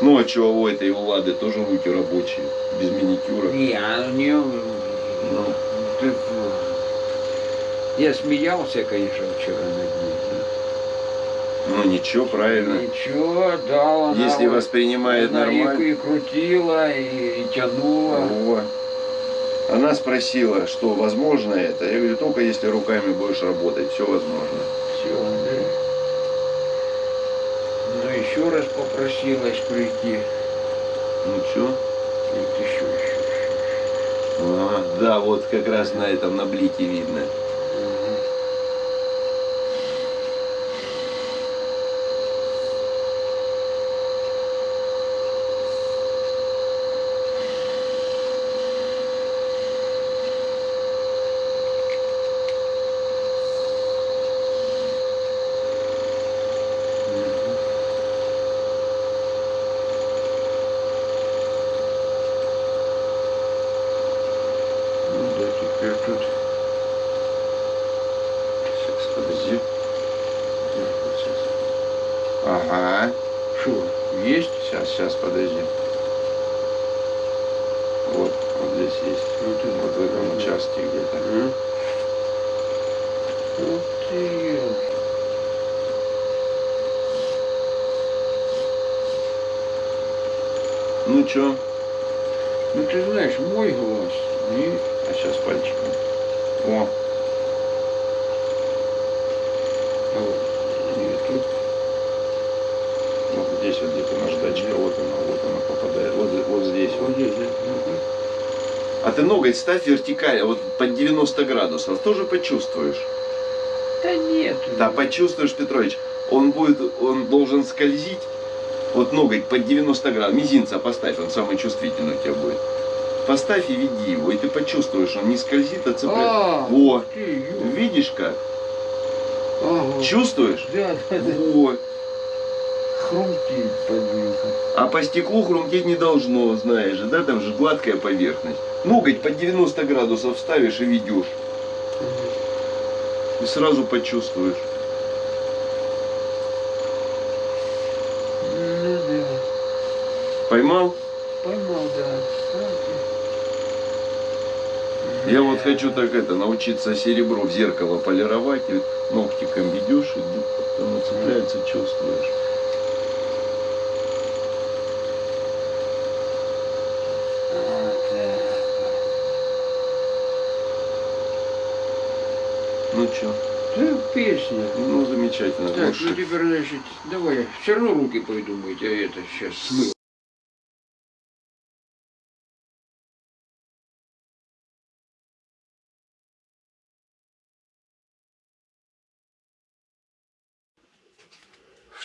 A: Ну, а чего у этой у Лады тоже руки рабочие, без маникюра?
B: Не, а у нее...
A: Ну,
B: ты, Я смеялся, конечно, вчера над ней.
A: ну ничего, правильно.
B: Ничего, да, она
A: Если
B: вот-
A: воспринимает
B: она и-
A: нормально.
B: И, крутила, и, и тянула.
A: Во. Она спросила, что возможно это. Я говорю, только если руками будешь работать, все возможно.
B: Все, да. Еще раз попросилась прийти.
A: Ну что?
B: Вот еще, еще, еще.
A: А, да, вот как раз на этом, на блике видно.
B: Мгм. Мгм. Ну да, теперь тут
A: Сейчас, подожди. Вот сейчас. Ага.
B: что, есть?
A: Сейчас, сейчас, подожди. Вот, вот здесь есть.
B: Вот это.
A: Вот в этом участке где-то.
B: М? Ух ты!
A: Ну что?
B: Ну ты знаешь, мой глаз. И
A: А сейчас пальчиком. О,
B: а вот, и тут
A: вот здесь вот где-то наждачка, вот она, вот она попадает. Вот, вот здесь
B: вот здесь, да?
A: А ты ноготь ставь вертикально, вот под 90 градусов, тоже почувствуешь.
B: Да нет.
A: Да, почувствуешь, Петрович, он будет, он должен скользить, вот ноготь под 90 градусов, мизинца поставь, он самый чувствительный у тебя будет. Поставь и веди его, и ты почувствуешь, он не скользит, а цепляет.
B: А,
A: Во.
B: ты.
A: Видишь как?
B: Ага.
A: Чувствуешь?
B: Да, да, да.
A: Вот.
B: Хрумтит подвинка.
A: А по стеклу хрумтеть не должно, знаешь же, да, там же гладкая поверхность. Ноготь под 90 градусов ставишь и ведешь, и сразу почувствуешь.
B: Ну да.
A: Поймал?
B: Поймал, да.
A: Я вот хочу так это, научиться серебро в зеркало полировать, и ногтиком ведешь, и оно цепляется, чувствуешь. Ну чё?
B: Да, песня.
A: Ну замечательно.
B: Так,
A: Лучше.
B: ну теперь, значит, давай, все равно руки пойду мыть, а это сейчас смыл.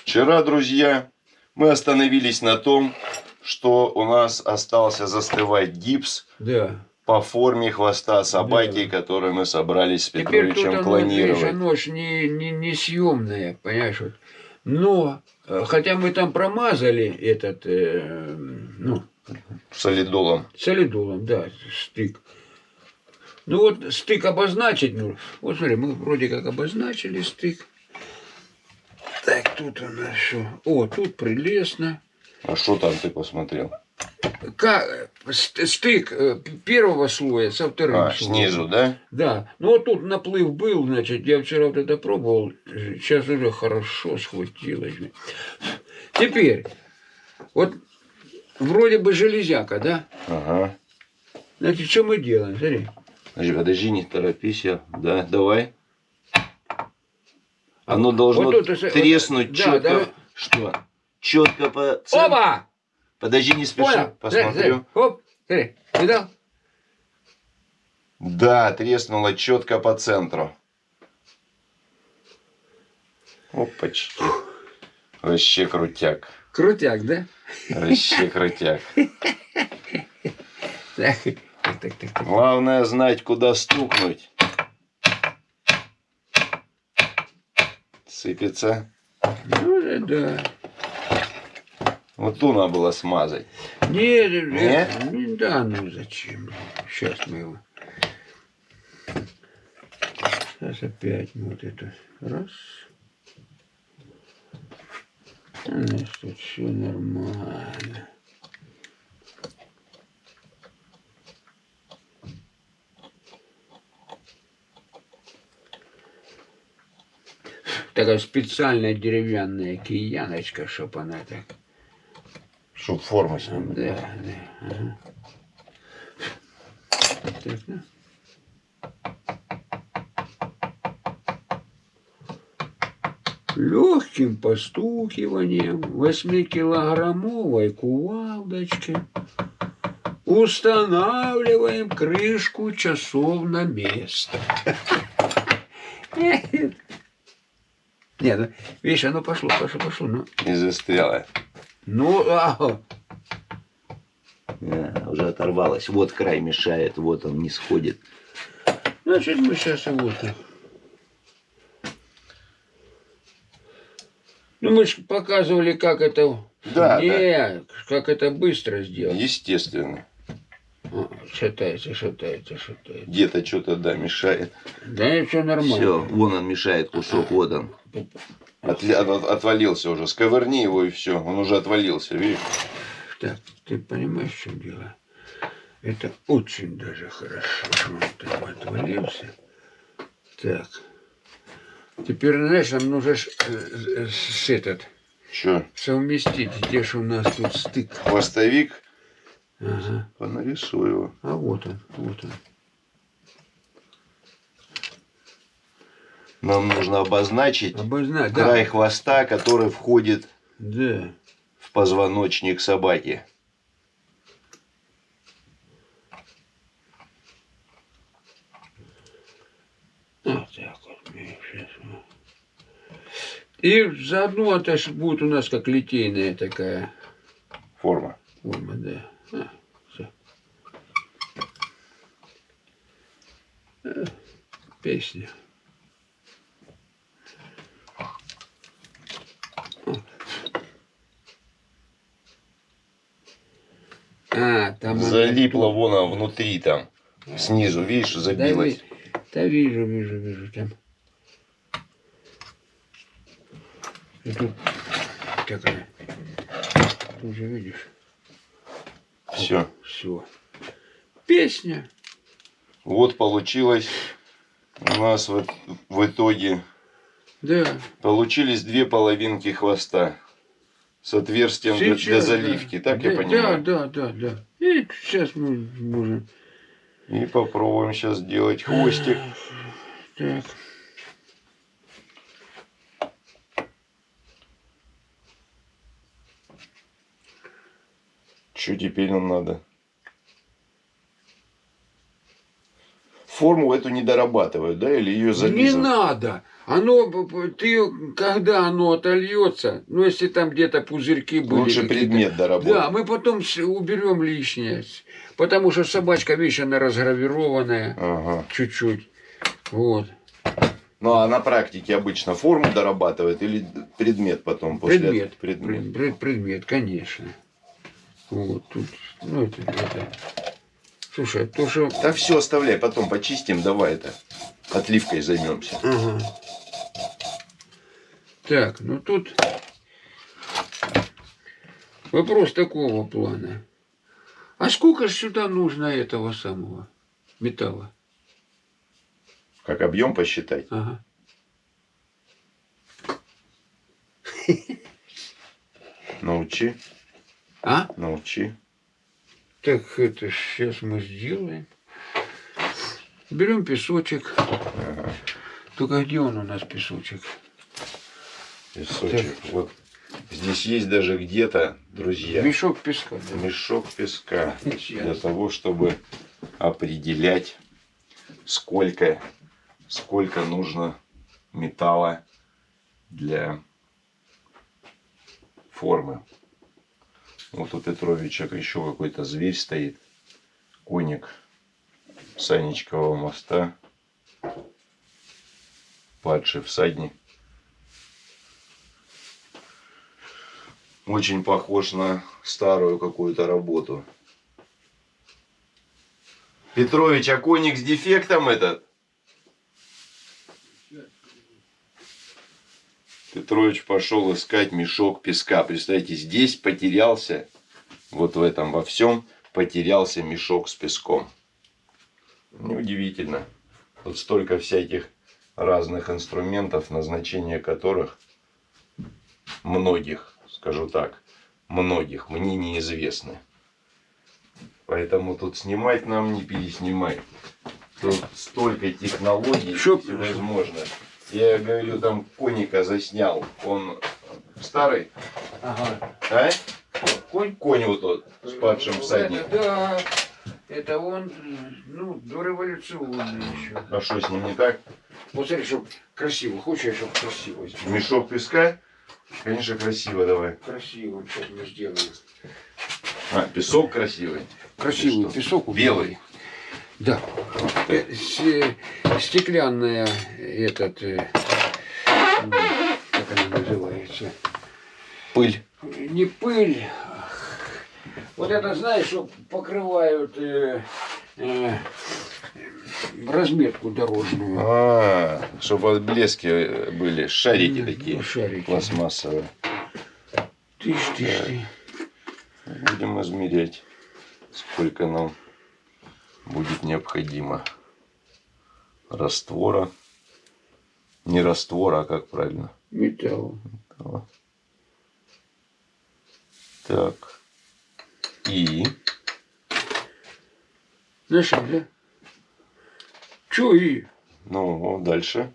A: Вчера, друзья, мы остановились на том, что у нас остался застывать гипс
B: Да.
A: по форме хвоста собаки, который мы собрались с
B: Теперь
A: Петровичем
B: видишь,
A: клонировать.
B: оно ж не, не, не съемное, понимаешь, вот. Но, э, хотя мы там промазали этот, э, ну,
A: Солидолом.
B: солидолом, да, стык. Ну вот стык обозначить, ну, вот смотри, мы вроде как обозначили стык. Так, тут у нас что? О, тут прелестно.
A: А что там ты посмотрел?
B: Как, ст- стык э, первого слоя со вторым
A: А,
B: слоем.
A: снизу, да?
B: Да, ну вот тут наплыв был, значит, я вчера вот это пробовал, сейчас уже хорошо схватилось. Теперь, вот вроде бы железяка, да?
A: Ага.
B: Значит, что мы делаем? Смотри.
A: Подожди, не торопись я. Да, давай. Оно должно
B: Вот тут, вот,
A: треснуть
B: да,
A: четко.
B: да.
A: Что? Четко по центру.
B: Оба!
A: Подожди, не спеши.
B: Понял?
A: Посмотрю.
B: Оп, смотри, видал?
A: Да, треснуло четко по центру. Опачки. Вообще крутяк.
B: Крутяк, да?
A: Вообще крутяк.
B: Так, так, так, так.
A: Главное знать, куда стукнуть. Сыпется.
B: Ну, да.
A: Вот ту надо было смазать.
B: Нет,
A: Нет?
B: не, да, ну зачем? Сейчас мы его. Сейчас опять вот это раз. У нас тут все нормально. Такая специальная деревянная кияночка, чтоб она так.
A: Чтоб форма снимать.
B: Да, да. Ага. Так, ну. Легким постукиванием восьмикилограммовой кувалдочки устанавливаем крышку часов на место. Нет, ну, видишь, оно пошло, пошло, пошло. Ну,
A: И застряла.
B: ну а,
A: Да, уже оторвалась. Вот край мешает, вот он не сходит.
B: Значит, мы сейчас его так. Ну, мы же показывали, как это...
A: Да,
B: Нет, как это быстро сделать.
A: Естественно.
B: Шатается, шатается, шатается.
A: Где-то что-то, да, мешает.
B: Да, все нормально.
A: Все, вон он мешает кусок, вот он. Отли- от- отвалился уже. Сковырни его и все. Он уже отвалился, видишь?
B: Так, ты понимаешь, в чем дело? Это очень даже хорошо, что он там отвалился. Так. Теперь, знаешь, нам нужно э, э, с этот,
A: Че,
B: совместить, где же у нас тут стык.
A: хвостовик?
B: Ага.
A: Понарисуй его.
B: А вот он, вот он.
A: Нам нужно обозначить
B: Обозначь,
A: край
B: да.
A: хвоста, который входит
B: Да.
A: в позвоночник собаки.
B: Вот так вот. И заодно это будет у нас как литейная такая
A: Форма.
B: форма, да. А. Э, Песня. А, там она-
A: Залипла вон она внутри там. Снизу, видишь,
B: Да,
A: забилась.
B: ви- да вижу, вижу, вижу там. И тут такая. Ты уже видишь?
A: Все.
B: Все. Песня.
A: Вот получилось у нас вот в итоге
B: Да.
A: получились две половинки хвоста с отверстием для, для
B: Сейчас,
A: заливки,
B: да.
A: так я
B: Да,
A: понимаю?
B: Да, да, да, да. И сейчас мы можем.
A: И попробуем сейчас сделать хвостик.
B: Так.
A: Что теперь нам надо? Форму эту не дорабатывают, да, или ее
B: Не
A: зализывают?
B: надо. Оно, ты, когда оно отольется, ну, если там где-то пузырьки были.
A: Лучше предмет доработать.
B: Да, мы потом уберем лишнее. Потому что собачка, видишь, она разгравированная
A: Ага.
B: чуть-чуть. Вот.
A: Ну а на практике обычно форму дорабатывают или предмет потом после
B: Предмет.
A: этого? предмет.
B: Пред- пред- предмет, конечно. Вот тут, ну это, это. Слушай, то, что...
A: Да все оставляй, потом почистим, давай это. Отливкой займемся.
B: Ага. Так, ну тут вопрос такого плана. А сколько ж сюда нужно этого самого металла?
A: Как объем посчитать?
B: Ага.
A: Научи,
B: А?
A: научи.
B: Так это сейчас мы сделаем. Берем песочек.
A: Ага.
B: Только где он у нас песочек?
A: Песочек. Вот здесь есть даже где-то, друзья,
B: Мешок песка. да.
A: мешок песка для
B: Сейчас.
A: того, чтобы определять сколько, сколько нужно металла для формы. Вот у Петровича еще какой-то зверь стоит. Коник Санечкового моста. Падший всадник. Очень похож на старую какую-то работу. Петрович, а коник с дефектом этот? Петрович пошел искать мешок песка. Представьте, здесь потерялся, вот в этом во всем, потерялся мешок с песком. Неудивительно. Тут столько всяких разных инструментов, назначение которых многих, скажу так, многих мне неизвестны. Поэтому тут снимать нам не переснимать. Тут столько технологий
B: Шо...
A: всевозможно. Я говорю, там коника заснял. Он старый?
B: Ага.
A: А? Конь? Конь вот тот с падшим всадником.
B: Это, да, это он, ну, дореволюционный еще.
A: А что с ним не так?
B: Вот смотри, чтобы красиво. Хочешь, чтобы красиво сделать?
A: Мешок песка? Конечно, красиво давай.
B: Красиво, сейчас мы сделаем.
A: А, песок красивый.
B: Красивый песок.
A: белый?
B: Да. Э, Стеклянная этот, э, как она называется?
A: Пыль.
B: Не пыль. Вот это, знаешь, что покрывают э, э, разметку дорожную.
A: А, чтобы блески были, шарики такие,
B: Ну, шарики.
A: пластмассовые.
B: Тыш, тыш, ты.
A: Будем измерять, сколько нам будет необходимо раствора. Не раствора, а как правильно?
B: Металл.
A: О. Так. И
B: Знаешь, да? Чё и?
A: Ну, дальше.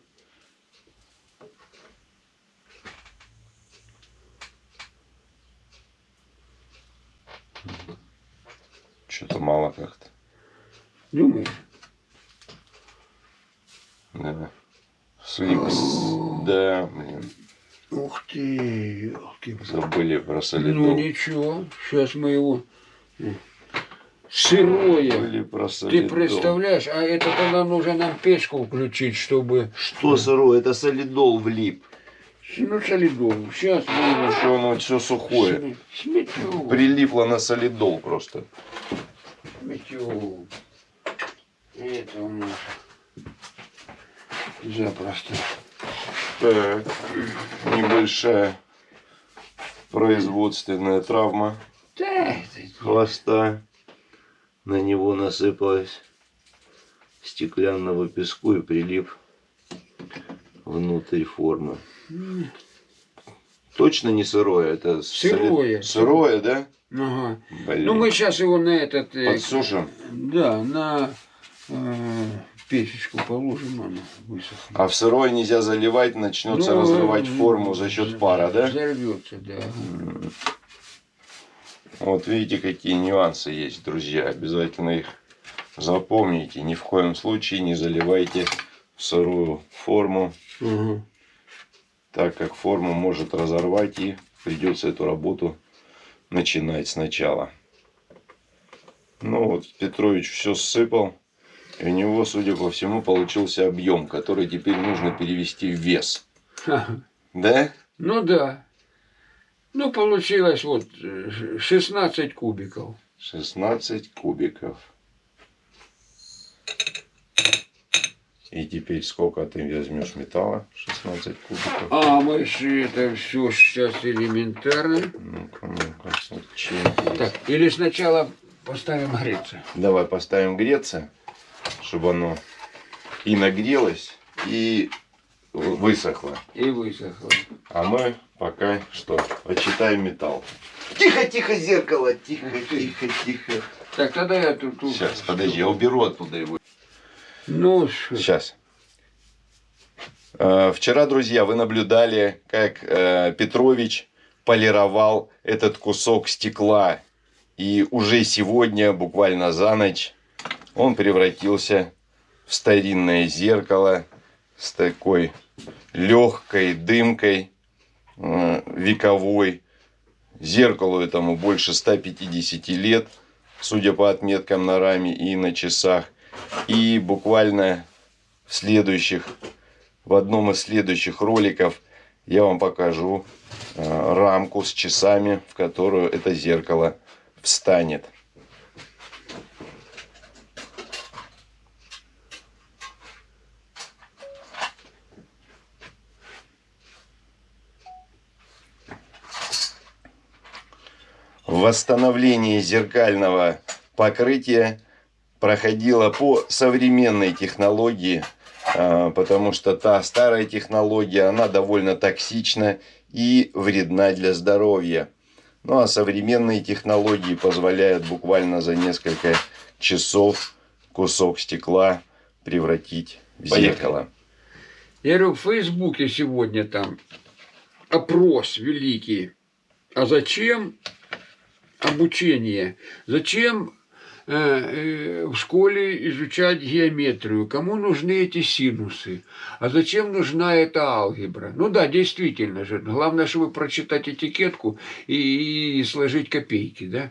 A: Что-то мало как-то.
B: Думаешь?
A: Да. Сликс. Да, блин.
B: Ух ты, елки.
A: Забыли про солидол.
B: Ну ничего, сейчас мы его сырое.
A: Забыли про
B: Ты представляешь, а это тогда нужно нам печку включить, чтобы...
A: Что сырое? Это солидол влип.
B: Ну, солидол. Сейчас мы его...
A: Что оно все сухое.
B: сме- Сметем.
A: Прилипло на солидол просто.
B: Это у нас запросто.
A: Так. Небольшая производственная травма хвоста. На него насыпалось стеклянного песку и прилип внутрь формы. Точно не сырое, это
B: Сырое.
A: Сырое, да?
B: Ага.
A: Блин.
B: Ну, мы сейчас его на этот... э,
A: Подсушим.
B: Да, на печечку положим, оно высохнет.
A: А в сырое нельзя заливать, начнется
B: Ну,
A: разрывать
B: э,
A: форму за счет пара, да?
B: Взорвется, да.
A: Вот видите, какие нюансы есть, друзья. Обязательно их запомните. Ни в коем случае не заливайте в сырую форму,
B: Ага.
A: так как форму может разорвать и придется эту работу начинать сначала. Ну вот Петрович все сыпал. И у него, судя по всему, получился объем, который теперь нужно перевести в вес. Да?
B: Ну да. Ну, получилось вот э, 16 кубиков.
A: 16 кубиков. И теперь сколько ты возьмешь металла? 16 кубиков.
B: А мы же это все сейчас элементарно.
A: Ну-ка, ну-ка?
B: Так, или сначала поставим греться.
A: Давай поставим греться, чтобы оно и нагрелось, и высохло.
B: И высохло.
A: А мы пока что почитаем металл. Тихо, тихо, зеркало, тихо, тихо, тихо.
B: Так, тогда я тут... тут-
A: Сейчас, подожди, я уберу оттуда его.
B: Ну, ш-
A: Сейчас. Э, Вчера, друзья, вы наблюдали, как э, Петрович полировал этот кусок стекла. И уже сегодня, буквально за ночь, он превратился в старинное зеркало с такой легкой дымкой э, вековой. Зеркалу этому больше 150 лет, судя по отметкам на раме и на часах. И буквально в следующих, в одном из следующих роликов я вам покажу э, рамку с часами, в которую это зеркало встанет. Восстановление зеркального покрытия проходило по современной технологии, а, потому что та старая технология, она довольно токсична и вредна для здоровья. Ну а современные технологии позволяют буквально за несколько часов кусок стекла превратить в зеркало.
B: Я говорю, в Фейсбуке сегодня там опрос великий. А зачем обучение? Зачем э, э, в школе изучать геометрию? Кому нужны эти синусы? А зачем нужна эта алгебра? Ну да, действительно же. Главное, чтобы прочитать этикетку и, и сложить копейки, да?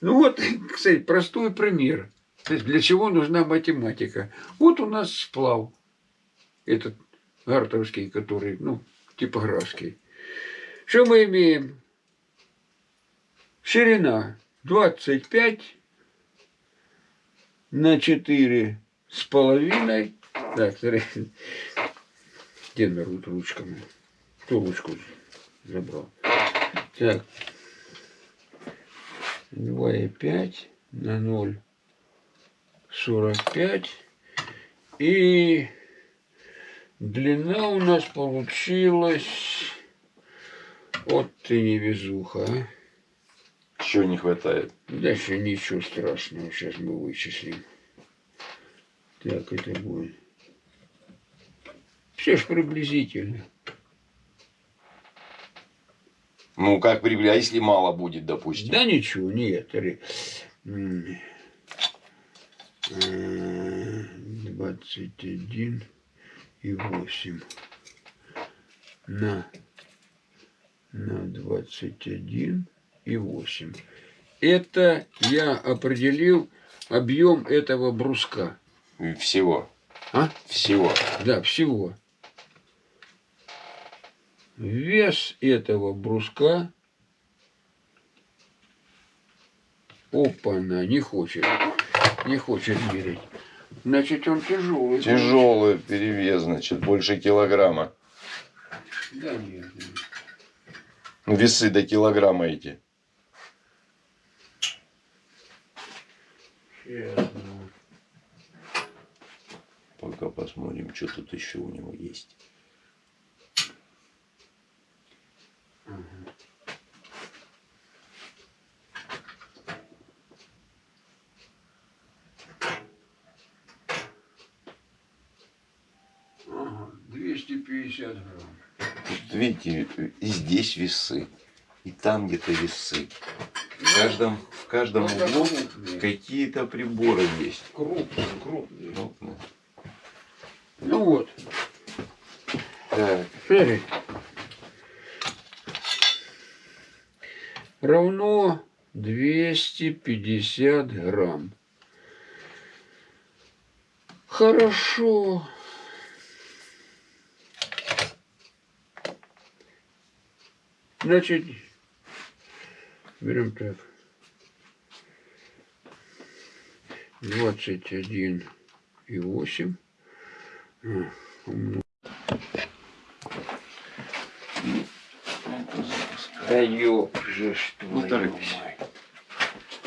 B: Ну вот, кстати, простой пример. То есть для чего нужна математика? Вот у нас сплав. Этот гартовский, который, ну, типографский. Что мы имеем? Ширина 25 на 4 с половиной. Так, где народ ручками? Кто ручку забрал? Так, 2,5 на 0, 45. И длина у нас получилась... Вот ты невезуха, а.
A: Чего не хватает?
B: Дальше ничего страшного, сейчас мы вычислим. Так, это будет. Все ж приблизительно.
A: Ну, как приблизительно, а если мало будет, допустим?
B: Да ничего, нет. 21 и 8 на, на 21 и 8. Это я определил объем этого бруска.
A: Всего.
B: А?
A: Всего.
B: Да, всего. Вес этого бруска. Опа-на, не хочет. Не хочет мерить. Значит, он тяжелый.
A: Тяжелый перевес, значит, больше килограмма.
B: Да нет.
A: Ну, весы до килограмма эти. Пока посмотрим, что тут еще у него есть.
B: Ага, 250 грамм.
A: Тут, видите, и здесь весы, и там где-то весы. В каждом, в каждом углу какие-то приборы есть.
B: Крупные, крупные.
A: Крупные.
B: Ну вот.
A: Так.
B: Смотри. Равно 250 грамм. Хорошо. Значит, берем так. 21 и 8. Да ёб же что.
A: Ну, торопись.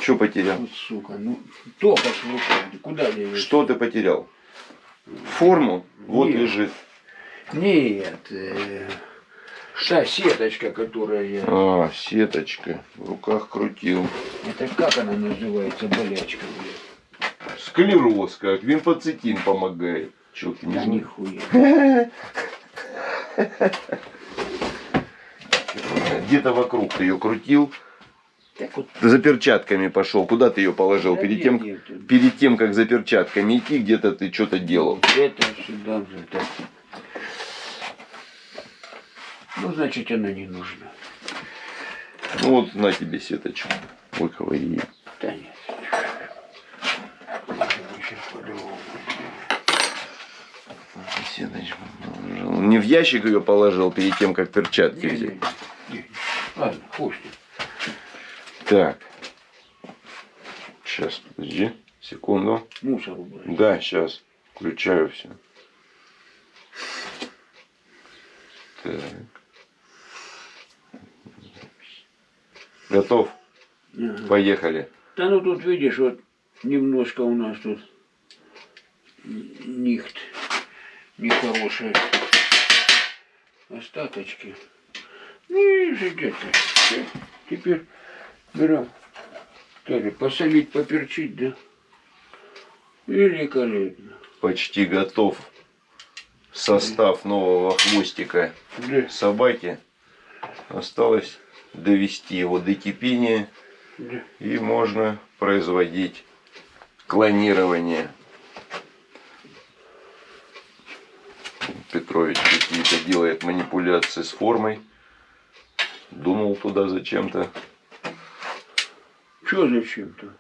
A: Что потерял?
B: Вот, сука, ну, в руках, куда я ее?
A: Что ты потерял? Форму? Вот
B: Нет.
A: лежит.
B: Нет, э, та сеточка, которая я...
A: А, сеточка. В руках крутил.
B: Это как она называется, болячка, блядь?
A: Склероз как. Вимфоцитин помогает. Чё ты не
B: Да нихуя.
A: Где-то вокруг ты ее крутил.
B: Так вот.
A: За перчатками пошел. Куда ты ее положил?
B: Да
A: перед,
B: нет,
A: тем,
B: нет,
A: перед тем, как за перчатками идти, где-то ты что-то делал.
B: Это сюда же, так. Ну, значит, она не нужна.
A: Ну вот на тебе сеточку. Выковыри ее.
B: Да нет. Сейчас по-другому.
A: Сеточку положил. Не в ящик ее положил перед тем, как перчатки
B: не,
A: взять.
B: не, не. Ладно, пусть.
A: Так. Сейчас, подожди. Секунду.
B: Мусор убрать.
A: Да, сейчас. Включаю все. Так. Готов?
B: Ага.
A: Поехали.
B: Да ну тут видишь, вот немножко у нас тут нихт нехорошие остаточки. Ну и же где-то. Всё. Теперь берем. Тоже посолить, поперчить, да? Великолепно.
A: Почти готов состав нового хвостика
B: Да,
A: собаки. Осталось довести его до кипения
B: да.
A: и можно производить клонирование. Петрович какие-то делает манипуляции с формой. Думал туда зачем-то.
B: Что зачем-то?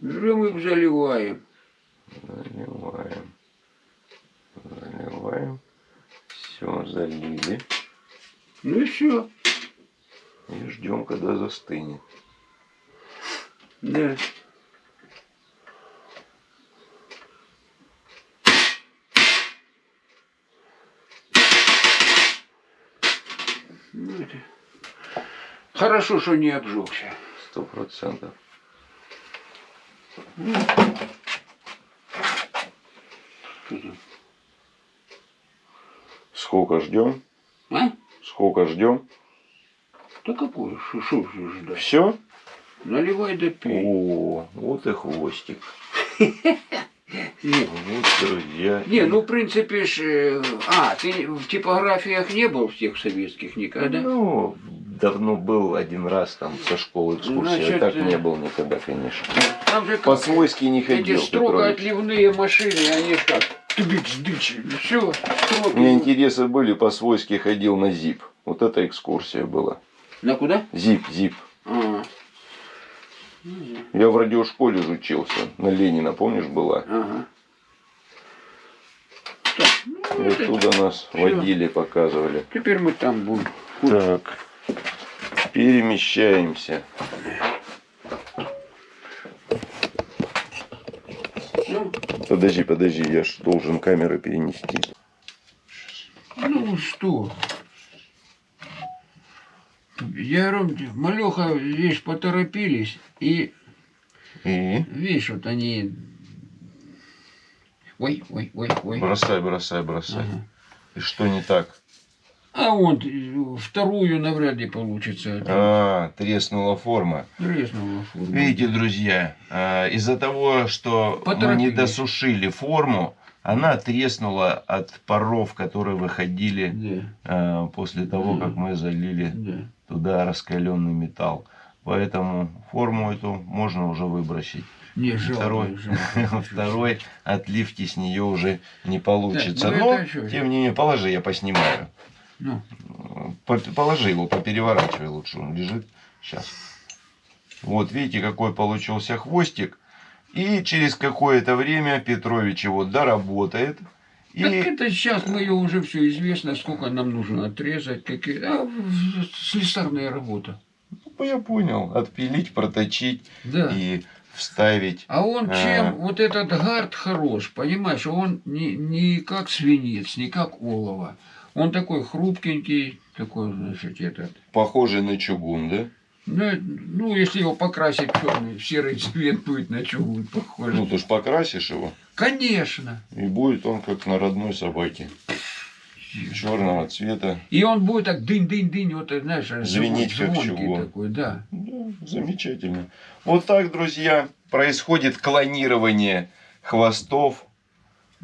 B: Берем их заливаем.
A: Заливаем. Заливаем. Все, залили.
B: Ну и все.
A: И ждем, когда застынет.
B: Да. Хорошо, что не обжегся.
A: Сто процентов. Сколько ждем?
B: А?
A: Сколько ждем?
B: Да какое? Что, что ждать?
A: Все?
B: Наливай да пей.
A: О, вот и хвостик. Вот, друзья.
B: не, ну в принципе ж... э, А, ты в типографиях не был в тех советских никогда?
A: Ну, давно был один раз там со школы экскурсия.
B: Значит,
A: так
B: э,
A: не был никогда, конечно.
B: Там же как-
A: По-свойски не
B: эти
A: ходил,
B: строго
A: Петрович.
B: отливные машины, они как тыбыч-дыч, все,
A: У меня интересы были, по-свойски ходил на ЗИП. Вот эта экскурсия была.
B: На куда?
A: ЗИП, ЗИП.
B: А,
A: Я в радиошколе же учился. На Ленина, помнишь, была?
B: ага. Так, ну,
A: И
B: это-
A: оттуда нас
B: всё.
A: водили, показывали.
B: Теперь мы там будем.
A: Так, перемещаемся. Подожди, подожди, я ж должен камеру перенести.
B: ну что? Я говорю, малеха, видишь, поторопились, и,
A: И?
B: видишь, вот они... Ой, ой, ой, ой.
A: Бросай, бросай, бросай.
B: Ага.
A: И что не так?
B: А вот э, вторую навряд ли получится.
A: А, треснула форма.
B: Треснула форма.
A: Видите, друзья, а, из-за того, что мы не досушили форму, она треснула от паров, которые выходили
B: Да,
A: а, после того,
B: Мгм.
A: как мы залили
B: да.
A: туда раскаленный металл. Поэтому форму эту можно уже выбросить.
B: Не, жалко.
A: Второй,
B: жалко.
A: второй отливки с нее уже не получится.
B: Так, ну
A: Но, тем не менее, положи, я поснимаю.
B: Ну,
A: По- Положи его, попереворачивай лучше, он лежит. Сейчас. Вот, видите, какой получился хвостик. И через какое-то время Петрович его доработает. И
B: Так это сейчас мы ее уже все известно, сколько нам нужно отрезать, какие. А, слесарная работа.
A: ну, я понял, отпилить, проточить
B: Да.
A: и вставить.
B: А он
A: А.
B: чем, вот этот гард хорош, понимаешь, он не, не как свинец, не как олово. Он такой хрупкенький, такой, значит, этот.
A: Похожий на чугун, да?
B: Ну, ну, если его покрасить черный, серый цвет будет на чугун похож.
A: Ну, ты ж покрасишь его,
B: Конечно.
A: и будет он как на родной собаке. Черного цвета.
B: И он будет так дынь-дынь-дынь, вот, знаешь,
A: Звенеть, как чугун.
B: такой, да.
A: Да, замечательно. Вот так, друзья, происходит клонирование хвостов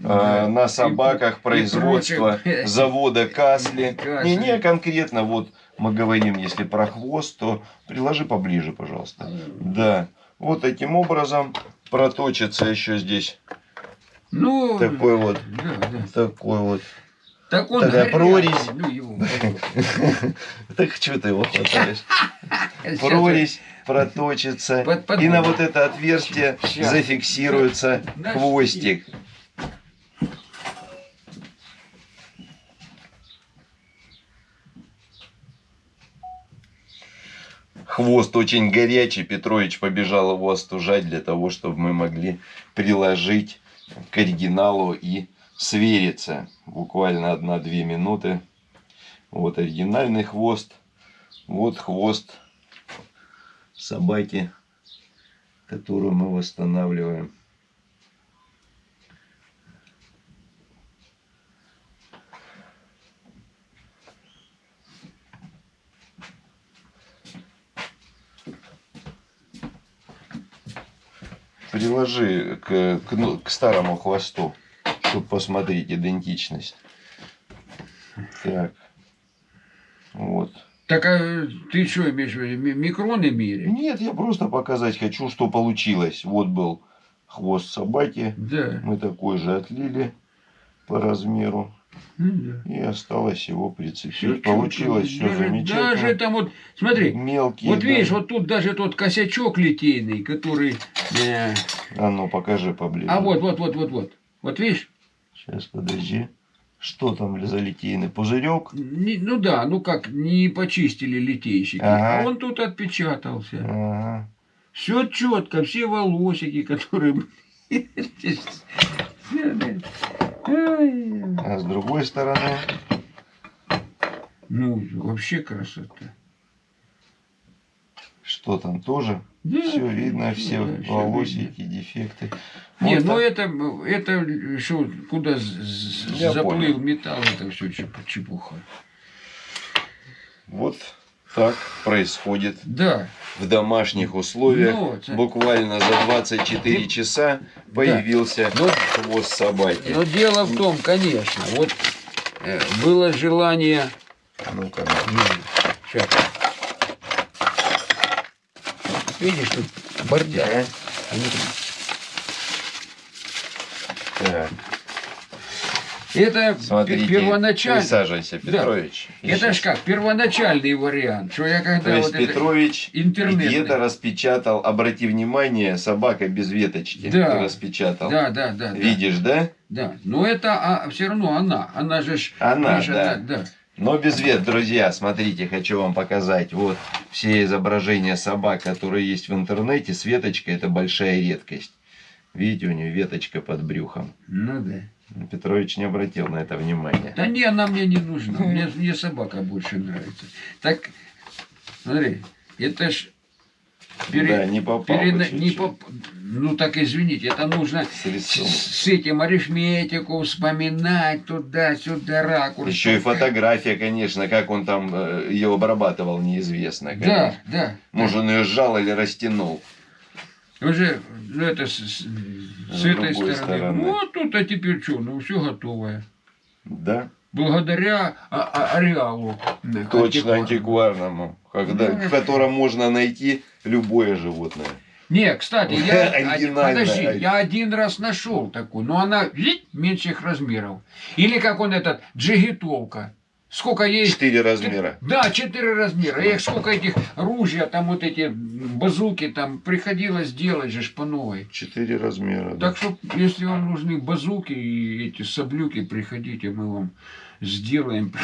A: э, на собаках
B: и
A: производства
B: прочим.
A: завода Касли.
B: Касли.
A: Не, не конкретно, вот мы говорим, если про хвост, то приложи поближе, пожалуйста. Да, вот таким образом проточится еще здесь
B: Ну,
A: такой вот,
B: да, да.
A: такой вот.
B: Так он
A: Такая прорезь.
B: Ну, его.
A: Так что ты его хватаешь? Прорезь проточится. И на вот это отверстие зафиксируется хвостик. Хвост очень горячий. Петрович побежал его остужать для того, чтобы мы могли приложить к оригиналу и свериться. Буквально одна-две минуты. Вот оригинальный хвост. Вот хвост собаки, которую мы восстанавливаем. Приложи к, к, ну, к старому хвосту, чтобы посмотреть идентичность. Так. Вот.
B: Так а ты что имеешь в виду? Ми- Микроны мерить?
A: Нет, я просто показать хочу, что получилось. Вот был хвост собаки.
B: Да.
A: Мы такой же отлили по размеру.
B: Ну.
A: И осталось его прицепить.
B: Всё
A: Получилось все
B: Даже-
A: замечательно.
B: Даже там вот, смотри,
A: Мелкие.
B: вот
A: да.
B: видишь, вот тут даже тот косячок литейный, который... э,
A: А ну покажи поближе.
B: а вот, вот, вот, вот, вот. Вот видишь?
A: Сейчас подожди. Что там за литейный пузырек?
B: Не- ну да, ну как, не почистили литейщики.
A: Ага.
B: А он тут отпечатался.
A: Ага.
B: Все четко, все волосики, которые...
A: А с другой стороны.
B: Ну, вообще красота.
A: Что там тоже?
B: Да,
A: все видно, все
B: да,
A: волосики, дефекты.
B: Не,
A: Вот
B: ну
A: так.
B: это, это что, куда
A: Я
B: заплыл
A: понял.
B: металл, это все чепуха.
A: Вот так происходит
B: Да,
A: в домашних условиях.
B: Ну,
A: Буквально за 24
B: Ты-
A: часа появился
B: Ну,
A: хвост собаки.
B: но дело в том, конечно, вот э, было желание...
A: Ну-ка.
B: Сейчас. Видишь, тут бардак.
A: Да. Так,
B: Это
A: смотрите,
B: первоначально...
A: присаживайся,
B: Да.
A: Петрович.
B: Это
A: Сейчас.
B: ж как, первоначальный вариант, что я
A: То
B: когда
A: есть
B: вот это-
A: Петрович где-то распечатал, обрати внимание, собака без веточки
B: Да.
A: распечатал.
B: Да, да, да. да.
A: Видишь, да?
B: Да, но это все равно она. Она же ж...
A: Она,
B: видишь,
A: да.
B: она- да.
A: Но без вет, друзья, смотрите, хочу вам показать. Вот все изображения собак, которые есть в интернете, с веточкой это большая редкость. Видите, у нее веточка под брюхом.
B: Ну да.
A: Петрович не обратил на это внимания.
B: Да не, она мне не нужна. Мне, мне собака больше нравится. Так, смотри, это ж...
A: Да, не попал бы
B: перена- не
A: чуть-чуть.
B: поп- Ну так извините, это нужно
A: С
B: с, этим арифметику вспоминать туда-сюда ракурс.
A: Еще и фотография, конечно, как он там э, ее обрабатывал, неизвестно.
B: Да,
A: конечно.
B: да.
A: Может, он ее сжал или растянул.
B: Уже ну, это с, с- с этой стороны.
A: стороны.
B: Вот тут, а теперь что, ну все готовое.
A: Да,
B: Благодаря а- а- ареалу.
A: точно
B: антикварному.
A: когда,
B: Ну,
A: в котором можно найти любое животное.
B: Не, кстати, я, один, подожди, я один раз нашел такую, но она вить, меньших размеров. Или как он этот, джигитовка. Сколько есть?
A: Четыре размера.
B: Да, четыре размера. Их сколько этих ружья, там вот эти базуки, там приходилось делать же по новой.
A: Четыре размера. да.
B: Так что, если вам нужны базуки и эти саблюки, приходите, мы вам сделаем.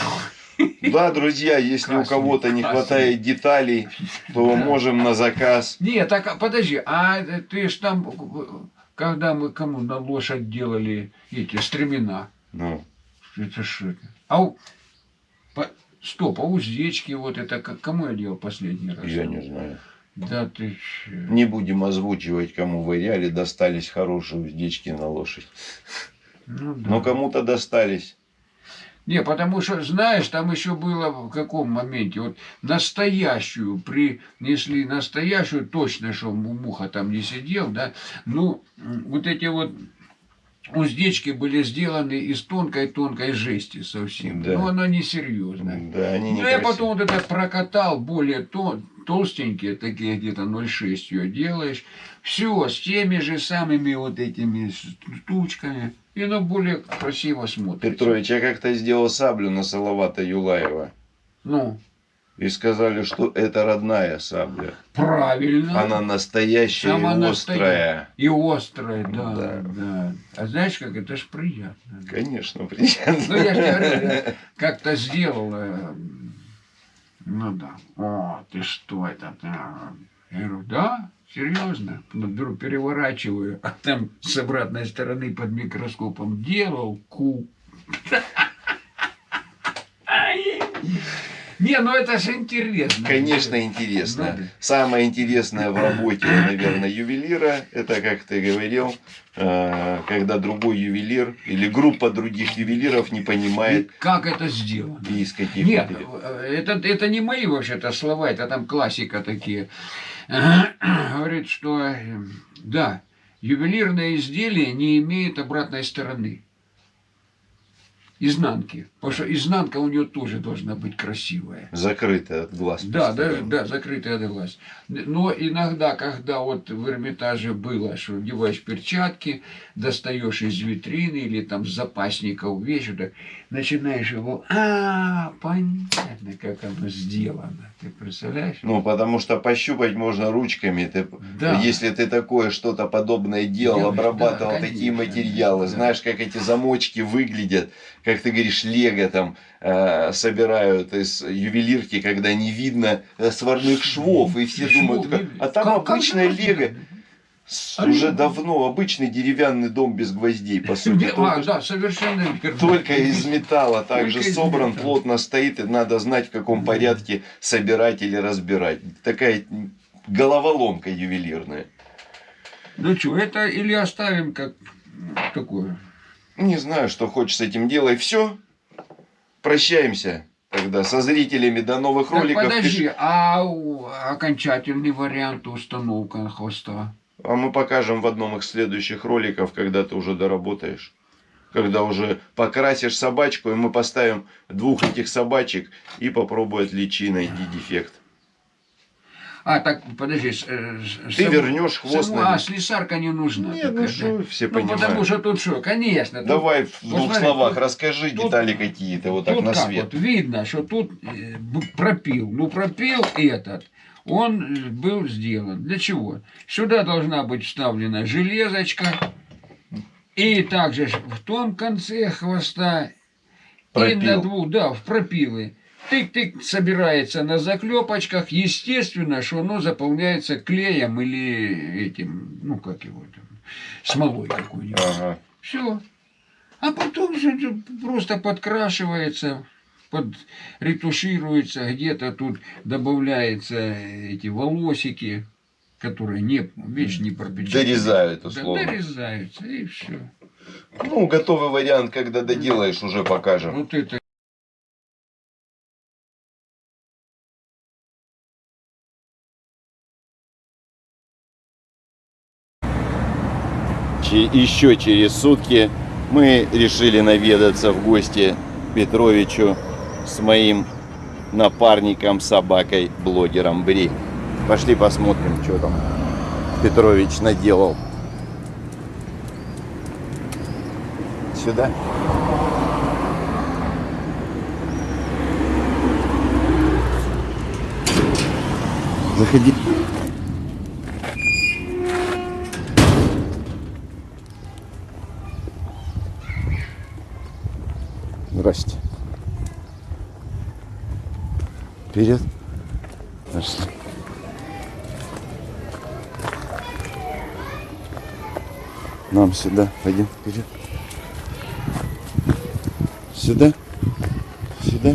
A: Да, друзья, если у
B: Красный,
A: кого-то не
B: красный.
A: хватает деталей, то
B: Да.
A: можем на заказ.
B: Нет, так а, подожди, а ты ж там, когда мы кому на лошадь делали эти стремена,
A: Ну,
B: это что это? А у, по- стоп, а уздечки вот это к- кому я делал последний раз?
A: я не знаю.
B: Да ты.
A: Не будем озвучивать, кому в реале достались хорошие уздечки на лошадь.
B: Ну, да.
A: Но кому-то достались.
B: Не, потому что, знаешь, там еще было в каком моменте, вот настоящую, принесли настоящую, точно, что му- муха там не сидел, да, ну, вот эти вот уздечки были сделаны из тонкой-тонкой жести совсем.
A: Да.
B: Но она несерьезная.
A: Да, они
B: Ну, я потом вот это прокатал более тон, толстенькие, такие где-то 0,6 ее делаешь. Все, с теми же самыми вот этими штучками. И оно более красиво смотрится.
A: Петрович, я как-то сделал саблю на Салавата Юлаева.
B: Ну,
A: И сказали, что это родная сабля.
B: правильно.
A: Она настоящая
B: Сама
A: и острая.
B: И острая, да,
A: Да.
B: да. А знаешь, как это ж приятно.
A: Конечно, приятно.
B: Ну, я же говорю, как-то сделал. Ну да. О, ты что это? да?» Я говорю, да, серьезно. Ну, беру, переворачиваю, а там с обратной стороны под микроскопом делал ку. Не, ну это же интересно.
A: Конечно, интересно.
B: Ну,
A: Самое интересное в работе, наверное, ювелира, это, как ты говорил, э, когда другой ювелир или группа других ювелиров не
B: И
A: понимает,
B: как это сделано?
A: из каких
B: Нет, э, это, это не мои вообще-то слова, это там классика такие. Говорит, что э, да, ювелирное изделие не имеет обратной стороны. Изнанки. Потому что изнанка у нее тоже должна быть красивая.
A: Закрыто от глаз.
B: Да, да, да, закрытая от глаз. Но иногда, когда вот в Эрмитаже было, что одеваешь перчатки, достаешь из витрины или там с вещь, вот так, начинаешь его, а, понятно, как оно сделано. Ты представляешь?
A: Ну, потому что пощупать можно ручками. Ты,
B: Да.
A: Если ты такое что-то подобное делал,
B: Делаешь,
A: обрабатывал
B: да,
A: такие
B: конечно,
A: материалы,
B: да.
A: знаешь, как эти замочки выглядят, как ты говоришь, лего там э, собирают из ювелирки, когда не видно э, сварных швов, и все
B: Швов
A: думают, как- а там
B: как- как
A: обычное
B: можно?
A: лего.
B: А
A: Уже давно обычный деревянный дом без гвоздей, по сути.
B: А,
A: Только,
B: да, совершенно верно.
A: только из металла также
B: Только
A: собран,
B: металла.
A: плотно стоит, и надо знать, в каком порядке собирать или разбирать. Такая головоломка ювелирная.
B: Ну что, это или оставим как такое?
A: Не знаю, что хочешь с этим делай. Все. Прощаемся тогда со зрителями. До новых
B: Так,
A: роликов.
B: подожди, а у- окончательный вариант установка хвоста?
A: А мы покажем в одном из следующих роликов, когда ты уже доработаешь. Когда уже покрасишь собачку, и мы поставим двух этих собачек и попробует личи найти дефект.
B: А, так, подожди. э,
A: Ты
B: саму-
A: вернешь хвост
B: саму-
A: на-
B: А, слесарка не нужна.
A: Нет,
B: такая,
A: ну что,
B: да?
A: все
B: Ну, потому
A: понимают.
B: что тут что, конечно. тут-
A: Давай в двух
B: смотри,
A: словах
B: тут-
A: расскажи
B: тут-
A: детали какие-то вот так на свет.
B: вот видно, что тут э, пропил. Ну, пропил этот, он э, был сделан. Для чего? Сюда должна быть вставлена железочка. И также в том конце хвоста и
A: Пропил.
B: на двух, да, в пропилы. Тык-тык собирается на заклепочках. Естественно, что оно заполняется клеем или этим, ну как его там, смолой какой-нибудь.
A: Ага.
B: Все. А потом же просто подкрашивается, под, ретушируется, где-то тут добавляются эти волосики, которые не, вещь не пропечатаны.
A: Дорезают
B: Да,
A: условно.
B: дорезаются, и все.
A: Ну, готовый вариант, когда доделаешь, уже покажем.
B: Вот это
A: Еще через сутки мы решили наведаться в гости Петровичу с моим напарником, собакой, блогером Бри. Пошли посмотрим, что там Петрович наделал. Сюда. Заходи. Здрасте. Вперед. Пошли. Нам сюда. Пойдем вперед. Сюда. Сюда.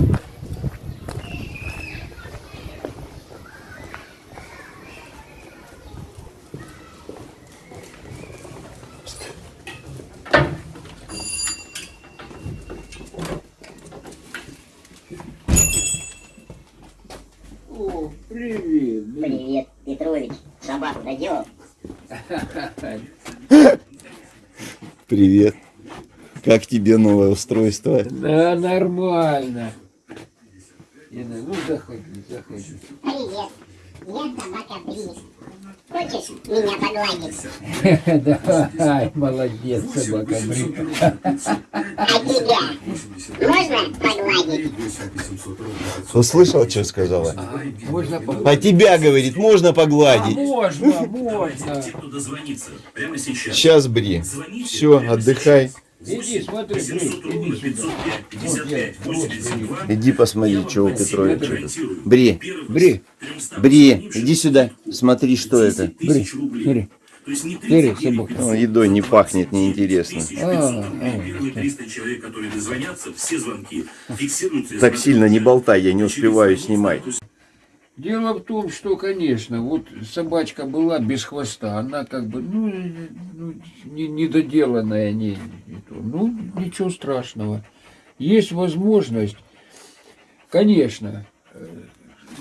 B: О, привет. блин.
C: Привет, Петрович. Собаку доделал?
A: Привет. Как тебе новое устройство?
B: Да, нормально. Инна, ну заходи, заходи.
C: Привет, я собака Брис. Хочешь меня погладить?
B: Давай, молодец, собака Бри.
C: А тебя можно погладить?
A: Услышал, что сказала?
B: Можно
A: А
B: погладить?
A: тебя, говорит, можно
B: А,
A: погладить.
B: можно, можно.
D: Те, кто дозвонится прямо сейчас.
A: Сейчас, Бри. Все, отдыхай.
B: Иди, смотри, Бри,
D: 700 ровно
B: иди сюда.
D: 505 55
B: Вот,
D: 82.
A: Иди посмотри, что у Петровича. Бри,
B: Бри,
D: 300
A: Бри, иди сюда. Смотри, что это.
D: 10 тысяч рублей.
B: Бри.
D: То есть не
B: Бери,
D: 39
B: собака.
D: 500,
A: Ну, едой не
D: 29
A: пахнет, неинтересно.
D: 500
B: А, а.
D: Первые 300 человек, которые дозвонятся, все звонки фиксируются. и
A: Так сильно не болтай, я не успеваю снимать.
B: Дело в том, что, конечно, вот собачка была без хвоста, она как бы, ну, ну, не, недоделанная, не, не то. ну, ничего страшного. Есть возможность, конечно, э,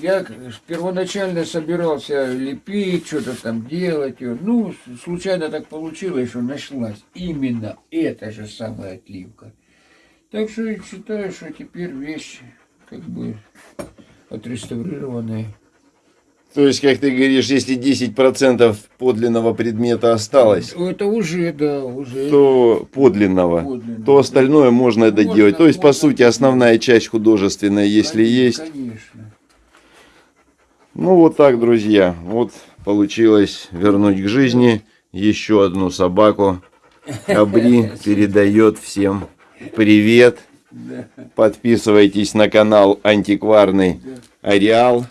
B: я первоначально собирался лепить, что-то там делать, ну, случайно так получилось, что нашлась именно эта же самая отливка. Так что я считаю, что теперь вещь как бы отреставрированная.
A: То есть, как ты говоришь, если 10% подлинного предмета осталось,
B: Это уже, да, уже.
A: то подлинного,
B: Подлинного.
A: то остальное можно
B: Можно,
A: доделать. То есть, по
B: можно
A: сути, основная часть художественная, если
B: Конечно,
A: есть.
B: Конечно.
A: Ну, вот так, друзья. Вот получилось вернуть к жизни еще одну собаку. Абри передает всем привет. Подписывайтесь на канал Антикварный Ареал.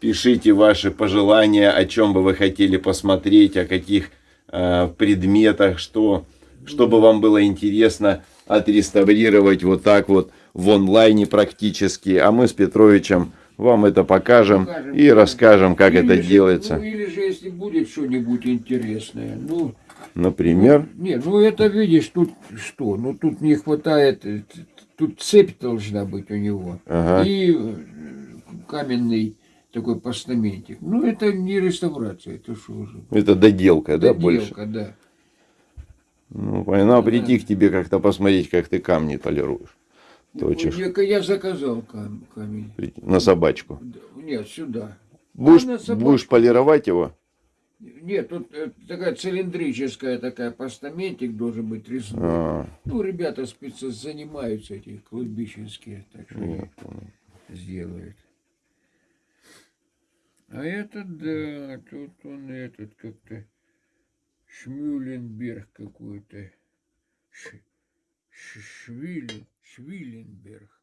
A: Пишите ваши пожелания, о чем бы вы хотели посмотреть, о каких э, предметах, что, чтобы вам было интересно отреставрировать вот так вот в онлайне практически. А мы с Петровичем вам это покажем,
B: Покажем,
A: и
B: да.
A: расскажем, как
B: Или
A: это
B: же-
A: делается.
B: Ну, или же, если будет что-нибудь интересное. Ну,
A: Например,
B: не, ну это видишь, тут что? Ну, тут не хватает, э, тут цепь должна быть у него.
A: Ага.
B: И э, каменный такой постаментик. Ну, это не реставрация, это что уже?
A: это доделка, да, больше?
B: Доделка, да.
A: Ну, понятно, прийти к тебе как-то посмотреть, как ты камни полируешь. Точишь.
B: Я, я заказал кам- камень.
A: На собачку.
B: Нет, сюда.
A: Будешь,
B: собачку.
A: будешь полировать его?
B: Нет, тут э, такая цилиндрическая такая постаментик должен быть резной.
A: А,
B: Ну, ребята спецы занимаются эти клубищенские, так что
A: понял.
B: сделают. А это да, тут он этот как-то Шмюленберг какой-то. Ш- Швиленберг.